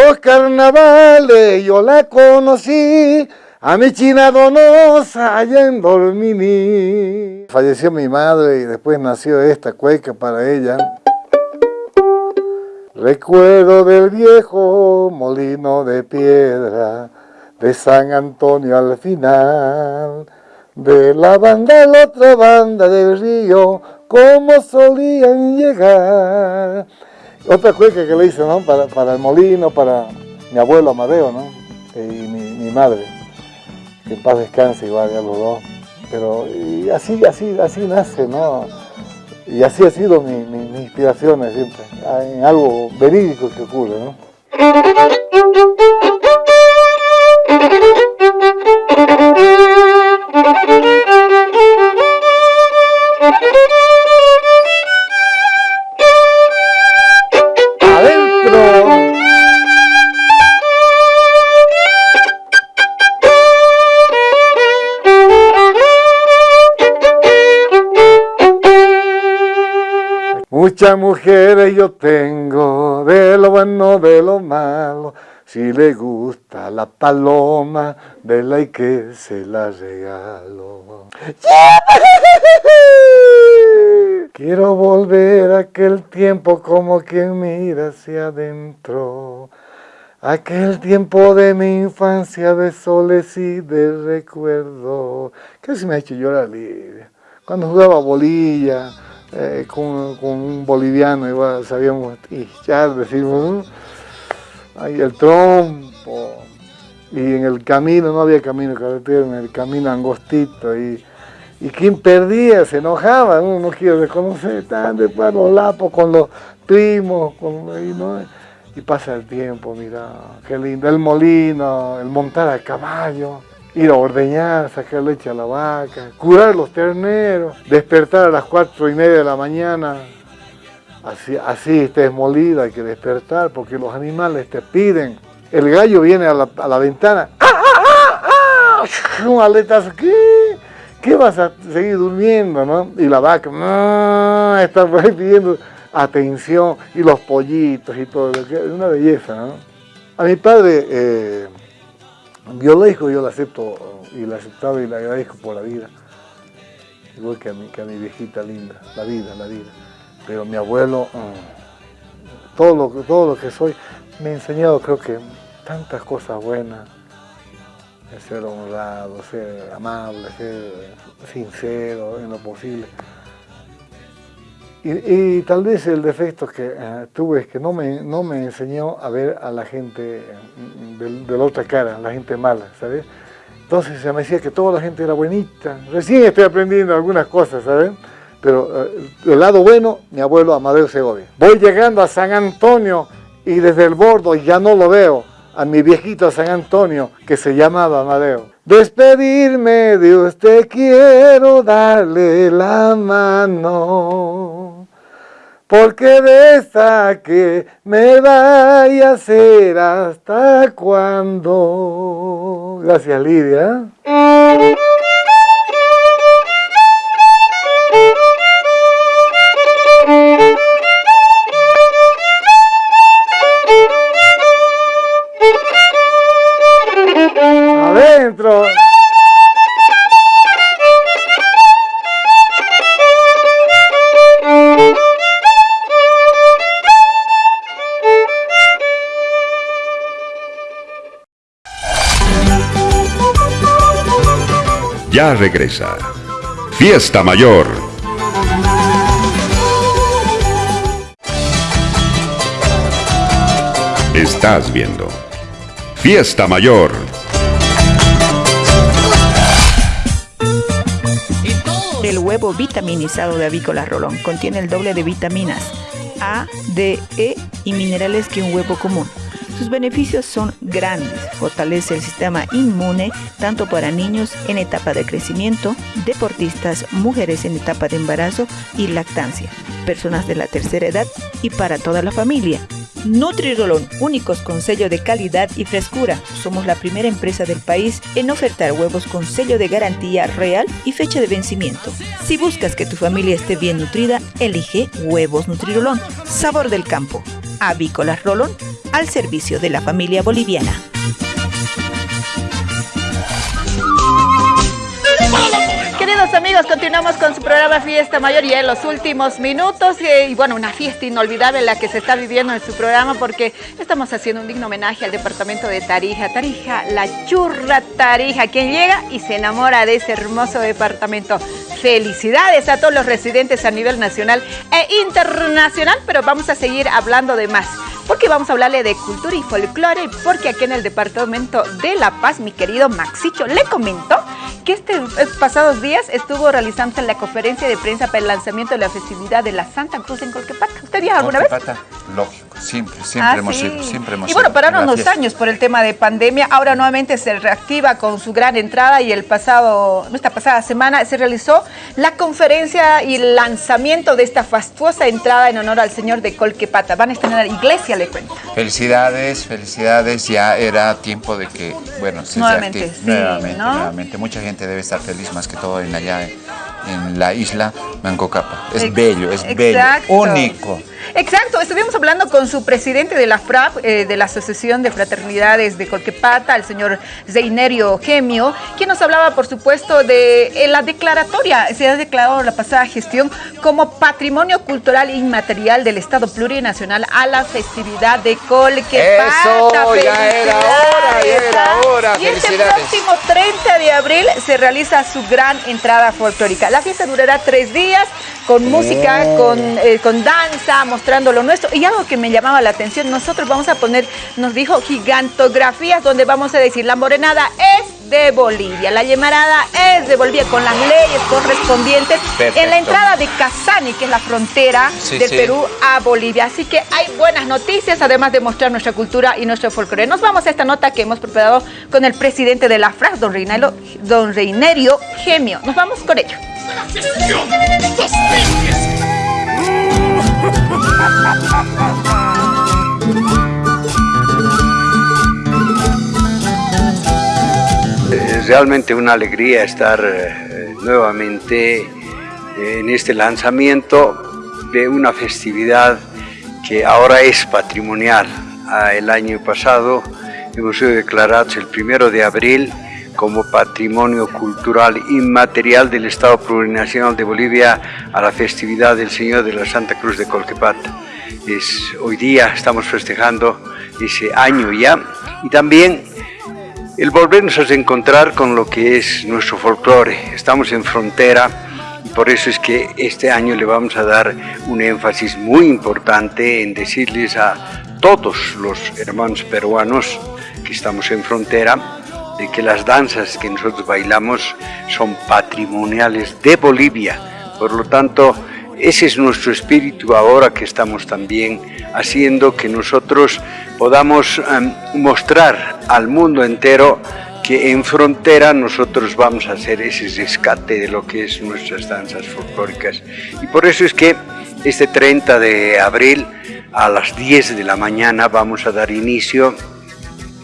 R: Los carnavales yo la conocí, a mi china donosa allá en. Falleció mi madre y después nació esta cueca para ella. Recuerdo del viejo molino de piedra de San Antonio al final, de la banda la otra banda del río, como solían llegar. Otra cueca que le hice, ¿no? Para, para, el molino, para mi abuelo Amadeo, ¿no? Y mi, madre, que en paz descanse igual, ya los dos. Pero así, así, así nace, ¿no? Y así ha sido mi, mi, inspiración siempre, en algo verídico que ocurre, ¿no? Muchas mujeres yo tengo, de lo bueno, de lo malo. Si le gusta la paloma, vela y que se la regalo. (laughs) Quiero volver a aquel tiempo como quien mira hacia adentro. Aquel tiempo de mi infancia de soles y de recuerdo. ¿Qué se me ha hecho llorar, Lidia? Cuando jugaba bolilla, eh, con, un boliviano, igual sabíamos ya decimos, ahí el trompo, y en el camino, no había camino carretera, en el camino angostito, y, y quien perdía se enojaba, uno no quiere reconocer, tan de los lapos con los primos, y, ¿no? y pasa el tiempo, mira, qué lindo, el molino, el montar a caballo, ir a ordeñar, sacar leche a la vaca, curar los terneros, despertar a las cuatro y media de la mañana, así, así estés molida, hay que despertar porque los animales te piden. El gallo viene a la, ventana, ¡ah, ah, ah, ah! Un aletazo, ¿qué? ¿Qué vas a seguir durmiendo, no? Y la vaca, no, está pidiendo atención, y los pollitos y todo, es una belleza, ¿no? A mi padre... Eh, biológico yo lo acepto y lo aceptaba y le agradezco por la vida. Igual que a mi, que a mi viejita linda, la vida, la vida. Pero mi abuelo, mm, todo, lo, todo lo que soy, me ha enseñado creo que tantas cosas buenas. Ser honrado, ser amable, ser sincero en lo posible. Y, tal vez el defecto que eh, tuve es que no me, no me enseñó a ver a la gente mm, de, la otra cara, la gente mala, ¿sabes? Entonces se me decía que toda la gente era buenita. Recién estoy aprendiendo algunas cosas, ¿sabes? Pero eh, el lado bueno, mi abuelo Amadeo Segovia. Voy llegando a San Antonio y desde el bordo ya no lo veo a mi viejito San Antonio que se llamaba Amadeo. Despedirme de usted quiero darle la mano, porque de esa que me vaya a ser hasta cuando. Gracias Lidia.
G: Regresa. Fiesta Mayor. Estás viendo. Fiesta Mayor.
C: El huevo vitaminizado de Avícola Rolón contiene el doble de vitaminas A, D, E y minerales que un huevo común sus beneficios son grandes. Fortalece el sistema inmune tanto para niños en etapa de crecimiento, deportistas, mujeres en etapa de embarazo y lactancia, personas de la tercera edad y para toda la familia. Nutrirolón, únicos con sello de calidad y frescura. Somos la primera empresa del país en ofertar huevos con sello de garantía real y fecha de vencimiento. Si buscas que tu familia esté bien nutrida, elige huevos Nutrirolón, sabor del campo Avícolas Rolón al servicio de la familia boliviana.
A: Queridos amigos, continuamos con su programa Fiesta Mayor y en los últimos minutos. Y bueno, una fiesta inolvidable la que se está viviendo en su programa porque estamos haciendo un digno homenaje al departamento de Tarija. Tarija, la churra Tarija, quien llega y se enamora de ese hermoso departamento. Felicidades a todos los residentes a nivel nacional e internacional, pero vamos a seguir hablando de más porque vamos a hablarle de cultura y folclore, porque aquí en el departamento de La Paz, mi querido Maxicho le comentó que este pasados días estuvo realizando la conferencia de prensa para el lanzamiento de la festividad de la Santa Cruz en Colquepata. ¿Usted vio alguna vez?
B: lógico, siempre, siempre ah, hemos ido, siempre hemos
A: Y bueno, pararon unos años por el tema de pandemia, ahora nuevamente se reactiva con su gran entrada y el pasado, esta pasada semana se realizó la conferencia y el lanzamiento de esta fastuosa entrada en honor al Señor de Colquepata. Van a estar en la iglesia, le cuento.
B: Felicidades, felicidades, ya era tiempo de que, bueno, se
A: nuevamente,
B: nuevamente, nuevamente. Mucha gente debe estar feliz más que todo en allá en, la isla Mancocapa. Es bello, es bello, único.
A: Exacto, estuvimos hablando con su presidente de la FRAP, eh, de la Asociación de Fraternidades de Colquepata, el señor Zeinerio Gemio, quien nos hablaba, por supuesto, de eh, la declaratoria, se ha declarado la pasada gestión como Patrimonio Cultural Inmaterial del Estado Plurinacional a la festividad de Colquepata.
B: Eso, ya era hora, ya era hora.
A: Y este próximo 30 de abril se realiza su gran entrada folclórica. La fiesta durará tres días, con música, con, eh, con danza, mostrando lo nuestro. Y algo que me llamaba la atención, nosotros vamos a poner, nos dijo gigantografías donde vamos a decir la morenada es de Bolivia, la llamarada es de Bolivia con las leyes correspondientes en la entrada de Casani, que es la frontera del Perú a Bolivia. Así que hay buenas noticias, además de mostrar nuestra cultura y nuestro folclore. Nos vamos a esta nota que hemos preparado con el presidente de la FRAS, don, don Reinerio Gemio. Nos vamos con ello.
S: Es realmente una alegría estar eh, nuevamente en este lanzamiento de una festividad que ahora es patrimonial. Ah, el año pasado hemos sido declarados el primero de abril como Patrimonio Cultural Inmaterial del Estado Plurinacional de Bolivia a la festividad del Señor de la Santa Cruz de Colquepata. Es, hoy día estamos festejando ese año ya y también el volvernos a encontrar con lo que es nuestro folclore. Estamos en frontera y por eso es que este año le vamos a dar un énfasis muy importante en decirles a todos los hermanos peruanos que estamos en frontera de que las danzas que nosotros bailamos son patrimoniales de Bolivia. Por lo tanto, ese es nuestro espíritu ahora que estamos también haciendo que nosotros podamos em, mostrar al mundo entero que en frontera nosotros vamos a hacer ese rescate de lo que es nuestras danzas folclóricas. Y por eso es que este 30 de abril a las 10 de la mañana vamos a dar inicio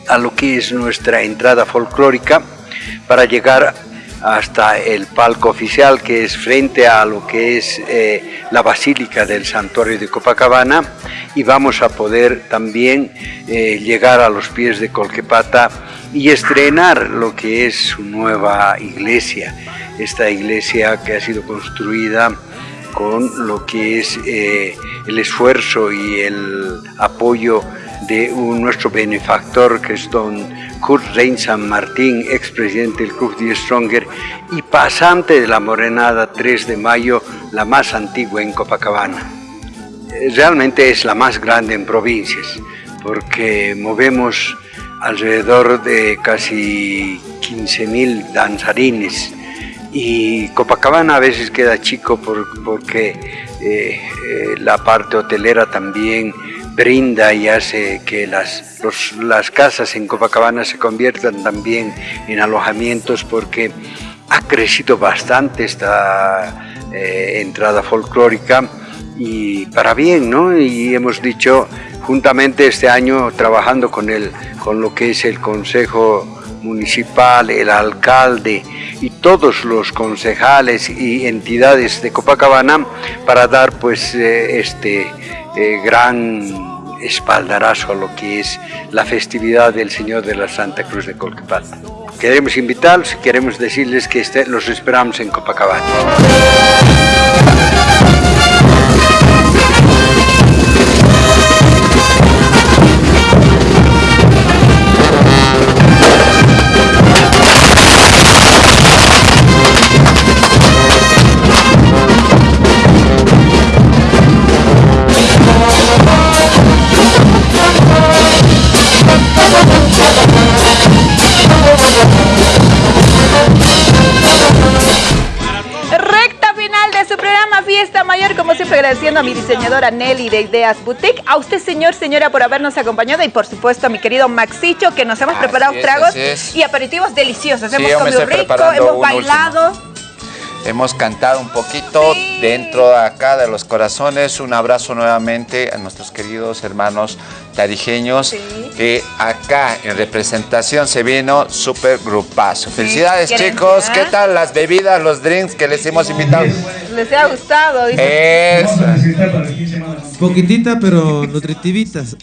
S: a lo que es nuestra entrada folclórica para llegar hasta el palco oficial que es frente a lo que es eh, la Basílica del Santuario de Copacabana y vamos a poder también eh, llegar a los pies de Colquepata y estrenar lo que es su nueva iglesia, esta iglesia que ha sido construida con lo que es eh, el esfuerzo y el apoyo de un, nuestro benefactor que es don Kurt Rein San Martín, expresidente del Club de Stronger y pasante de la Morenada 3 de Mayo, la más antigua en Copacabana. Eh, realmente es la más grande en provincias porque movemos alrededor de casi 15.000 danzarines y Copacabana a veces queda chico porque eh, eh, la parte hotelera también brinda y hace que las, las casas en Copacabana se conviertan también en alojamientos porque ha crecido bastante esta eh, entrada folclórica y para bien, ¿no? Y hemos dicho juntamente este año trabajando con, el, con lo que es el Consejo Municipal, el alcalde y todos los concejales y entidades de Copacabana para dar pues eh, este eh, gran espaldarazo a lo que es la festividad del Señor de la Santa Cruz de Colquipata. Queremos invitarlos y queremos decirles que este, los esperamos en Copacabana.
A: A mi diseñadora Nelly de Ideas Boutique, a usted señor, señora por habernos acompañado y por supuesto a mi querido Maxicho que nos hemos preparado tragos y aperitivos deliciosos. hemos comido rico, hemos bailado.
B: Hemos cantado un poquito dentro de acá de los corazones. Un abrazo nuevamente a nuestros queridos hermanos tarijeños que acá en representación se vino súper grupazo. Felicidades chicos, ¿qué tal las bebidas, los drinks que les hemos invitado?
A: Les ha gustado.
B: Eso.
I: Poquitita pero nutritivitas.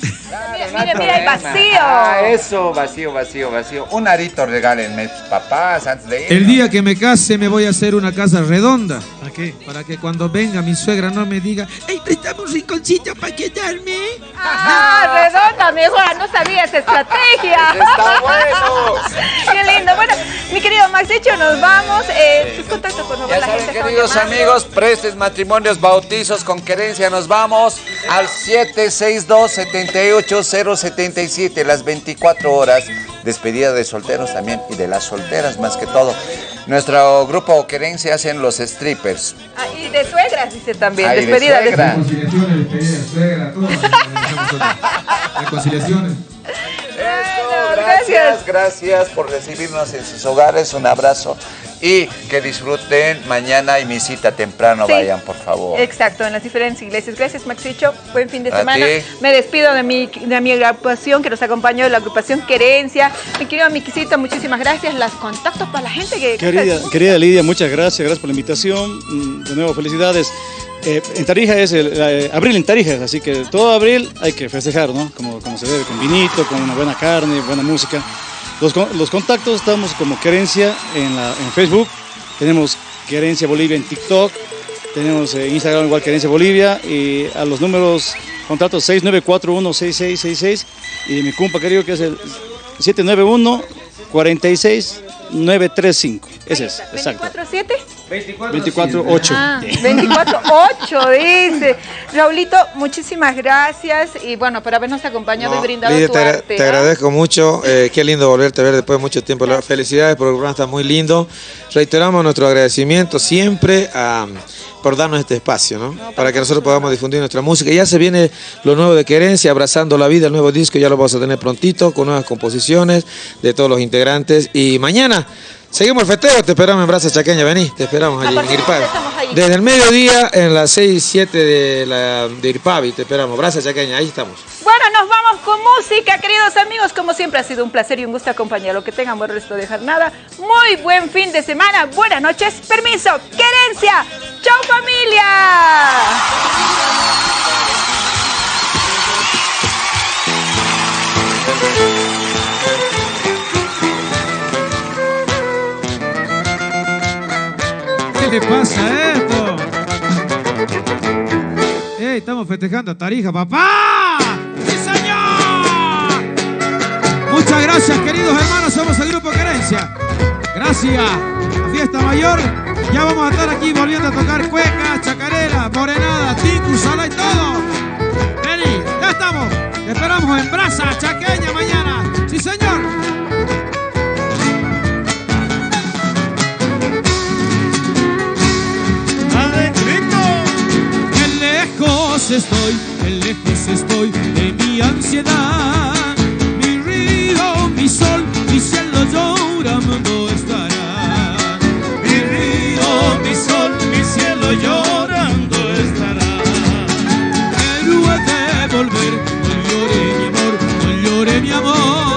A: mira, mira, hay vacío.
B: Ah, eso, vacío, vacío, vacío. Un arito regálenme, papás, antes de ir.
I: El día que me case me voy a hacer una casa redonda. ¿Para qué? Para que cuando venga mi suegra no me diga, ¡Ey, prestamos un rinconcito para quedarme!
A: ¡Ah, redonda, mi No sabía esa estrategia. (laughs)
B: ¡Está bueno! (laughs)
A: ¡Qué lindo! Bueno, mi querido Max, hecho, nos vamos. Eh, tus contactos, por favor,
B: ya saben, queridos amigos, prestes, matrimonios, bautizos, con querencia, nos vamos al 762-78077, las 24 horas. Despedida de solteros también y de las solteras más que todo. Nuestro grupo Querencia hacen los strippers.
A: Ah, y de suegras, dice también. despedida de, suegra.
I: Reconciliaciones, despedida de suegra, todo. Reconciliaciones.
B: gracias, gracias por recibirnos en sus hogares. Un abrazo y que disfruten mañana y mi cita temprano, vayan por favor.
A: Exacto, en las diferentes iglesias. Gracias Maxicho, buen fin de semana. Me despido de mi, de mi agrupación que nos acompañó, de la agrupación Querencia. Mi querido Miquisito, muchísimas gracias. Las contactos para la gente que...
J: Querida, querida Lidia, muchas gracias, gracias por la invitación. Mm, de nuevo, felicidades. Eh, en Tarija es el, eh, abril en Tarija, así que todo abril hay que festejar, ¿no? Como, como se debe, con vinito, con una buena carne, buena música. Los, contactos estamos como Querencia en, la, en Facebook, tenemos Querencia Bolivia en TikTok, tenemos en Instagram igual Querencia Bolivia y a los números contactos 69416666 y mi compa querido que es el 791 46 935. Ese es, exacto.
A: ¿24-7?
J: 24-8.
A: Ah, (laughs) 24-8, dice. Raulito, muchísimas gracias y bueno, por habernos acompañado y brindado tu
I: te,
A: arte.
I: Te agradezco mucho, eh, qué lindo volverte a ver después de mucho tiempo. Felicidades por el programa, está muy lindo. Reiteramos nuestro agradecimiento siempre por darnos este espacio, ¿no? Para que nosotros podamos difundir nuestra música. Ya se viene lo nuevo de Querencia, Abrazando la Vida, el nuevo disco, ya lo vamos a tener prontito, con nuevas composiciones de todos los integrantes. Y mañana Seguimos el festejo, te esperamos en Braza Chaqueña, vení, te esperamos allí en Irpavi. Desde el mediodía en las 6 y 7 de, la, de Irpavi, te esperamos, Braza Chaqueña, ahí estamos.
A: Bueno, nos vamos con música, queridos amigos, como siempre ha sido un placer y un gusto acompañarlo, que tengan buen resto de jornada, muy buen fin de semana, buenas noches, permiso, querencia, chau familia.
I: ¿Qué pasa esto? ¡Ey, estamos festejando a Tarija, papá! ¡Sí, señor! Muchas gracias, queridos hermanos. Somos el Grupo Querencia. Gracias. A Fiesta Mayor. Ya vamos a estar aquí volviendo a tocar cuecas, chacarera, morenada, ticu, sala y todo. Vení, ya estamos. Te esperamos en Brasa, Chaqueña mañana. ¡Sí, señor! Estoy, en lejos estoy de mi ansiedad. Mi río, mi sol, mi cielo llorando estará. Mi río, mi sol, mi cielo llorando estará. Héroe de volver, no llore mi amor, no llore mi amor.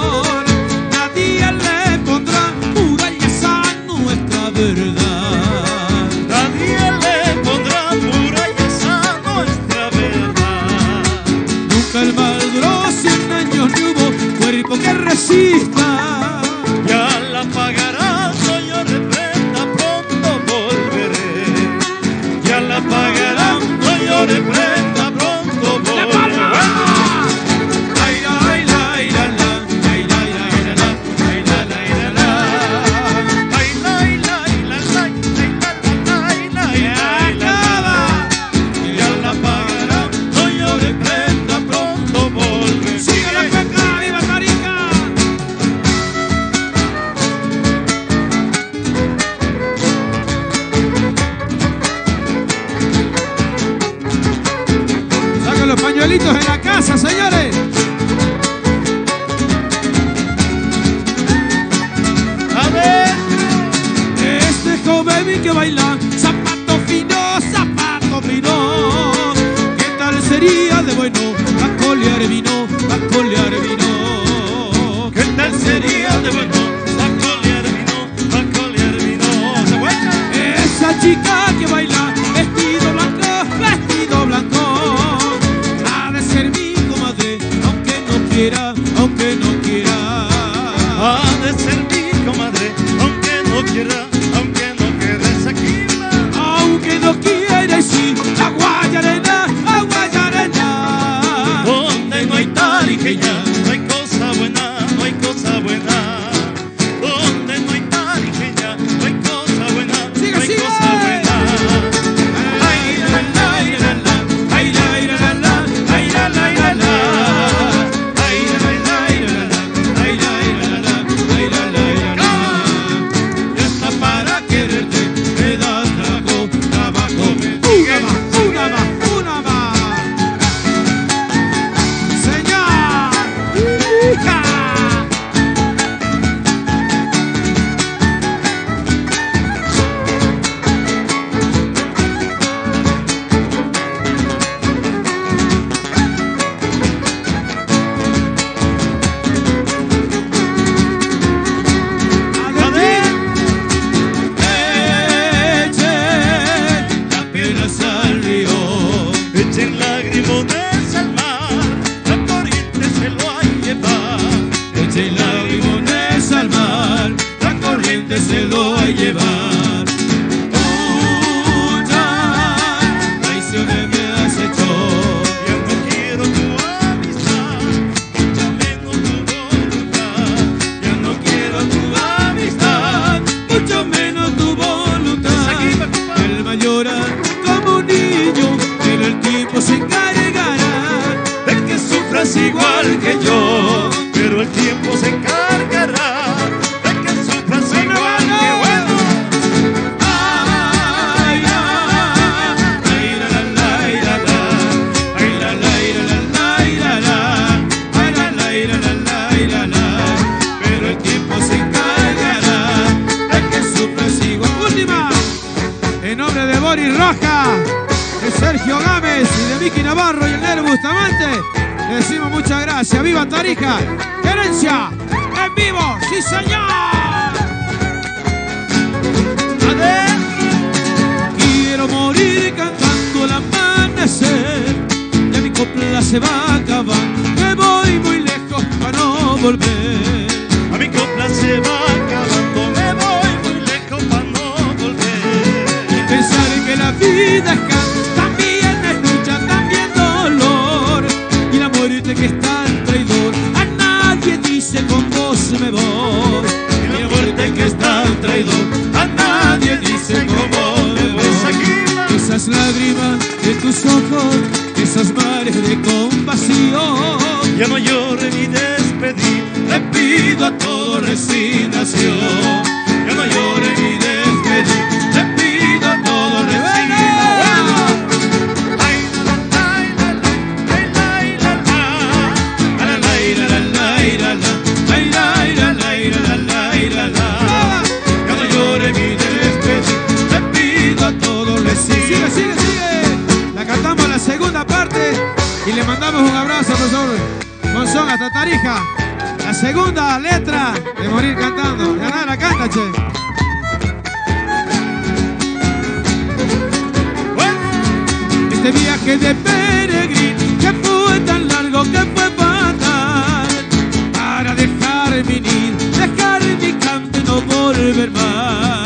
I: el mal duró cien años, no hubo
M: cuerpo que resista.
H: Mori Roja, de Sergio Gámez y de Vicky Navarro y el Nero Bustamante.
M: Le decimos muchas gracias.
H: ¡Viva Tarija!
M: ¡Gerencia! ¡En vivo! ¡Sí, señor! ¡Ade! Quiero morir cantando el amanecer. Ya mi copla se va a acabar. Me
H: voy muy lejos para no volver. A mi copla se va a acabar. vida
M: también es lucha, también dolor. Y la muerte que es tan
H: traidor a nadie dice con vos me voy. Y la muerte que
M: es tan traidor a nadie dice con vos me voy. Esas
H: lágrimas de tus ojos esas mares de compasión. Ya no llore ni despedí le pido a todo resignación. Ya no llore ni sigue,
M: sigue,
H: sigue. La
M: cantamos
H: la segunda
M: parte y le mandamos un abrazo, profesor Monzón, hasta Tarija. La segunda letra de morir cantando. Ya nada, la
H: canta,
M: che. Bueno. Este viaje de peregrino que fue tan largo que fue fatal para dejar mi nido, dejar mi canto y no volver
H: más.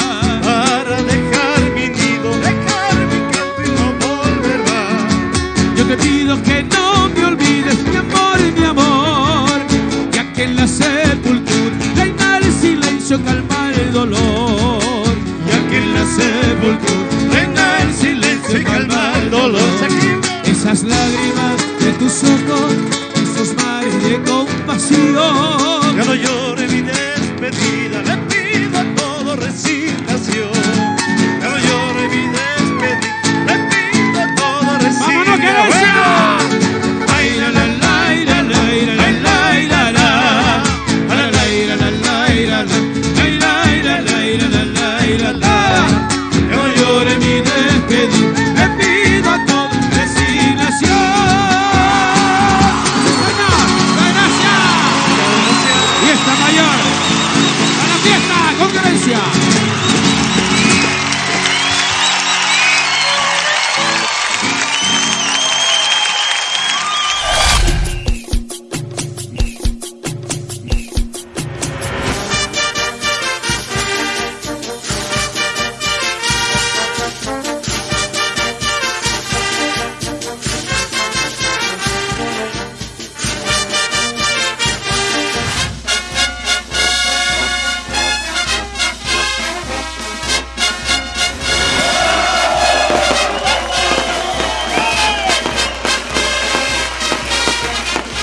H: sepulcro, venga el silencio y calma el dolor. Esas lágrimas de tus ojos, esos mares de compasión.
M: Ya no llore mi despedida,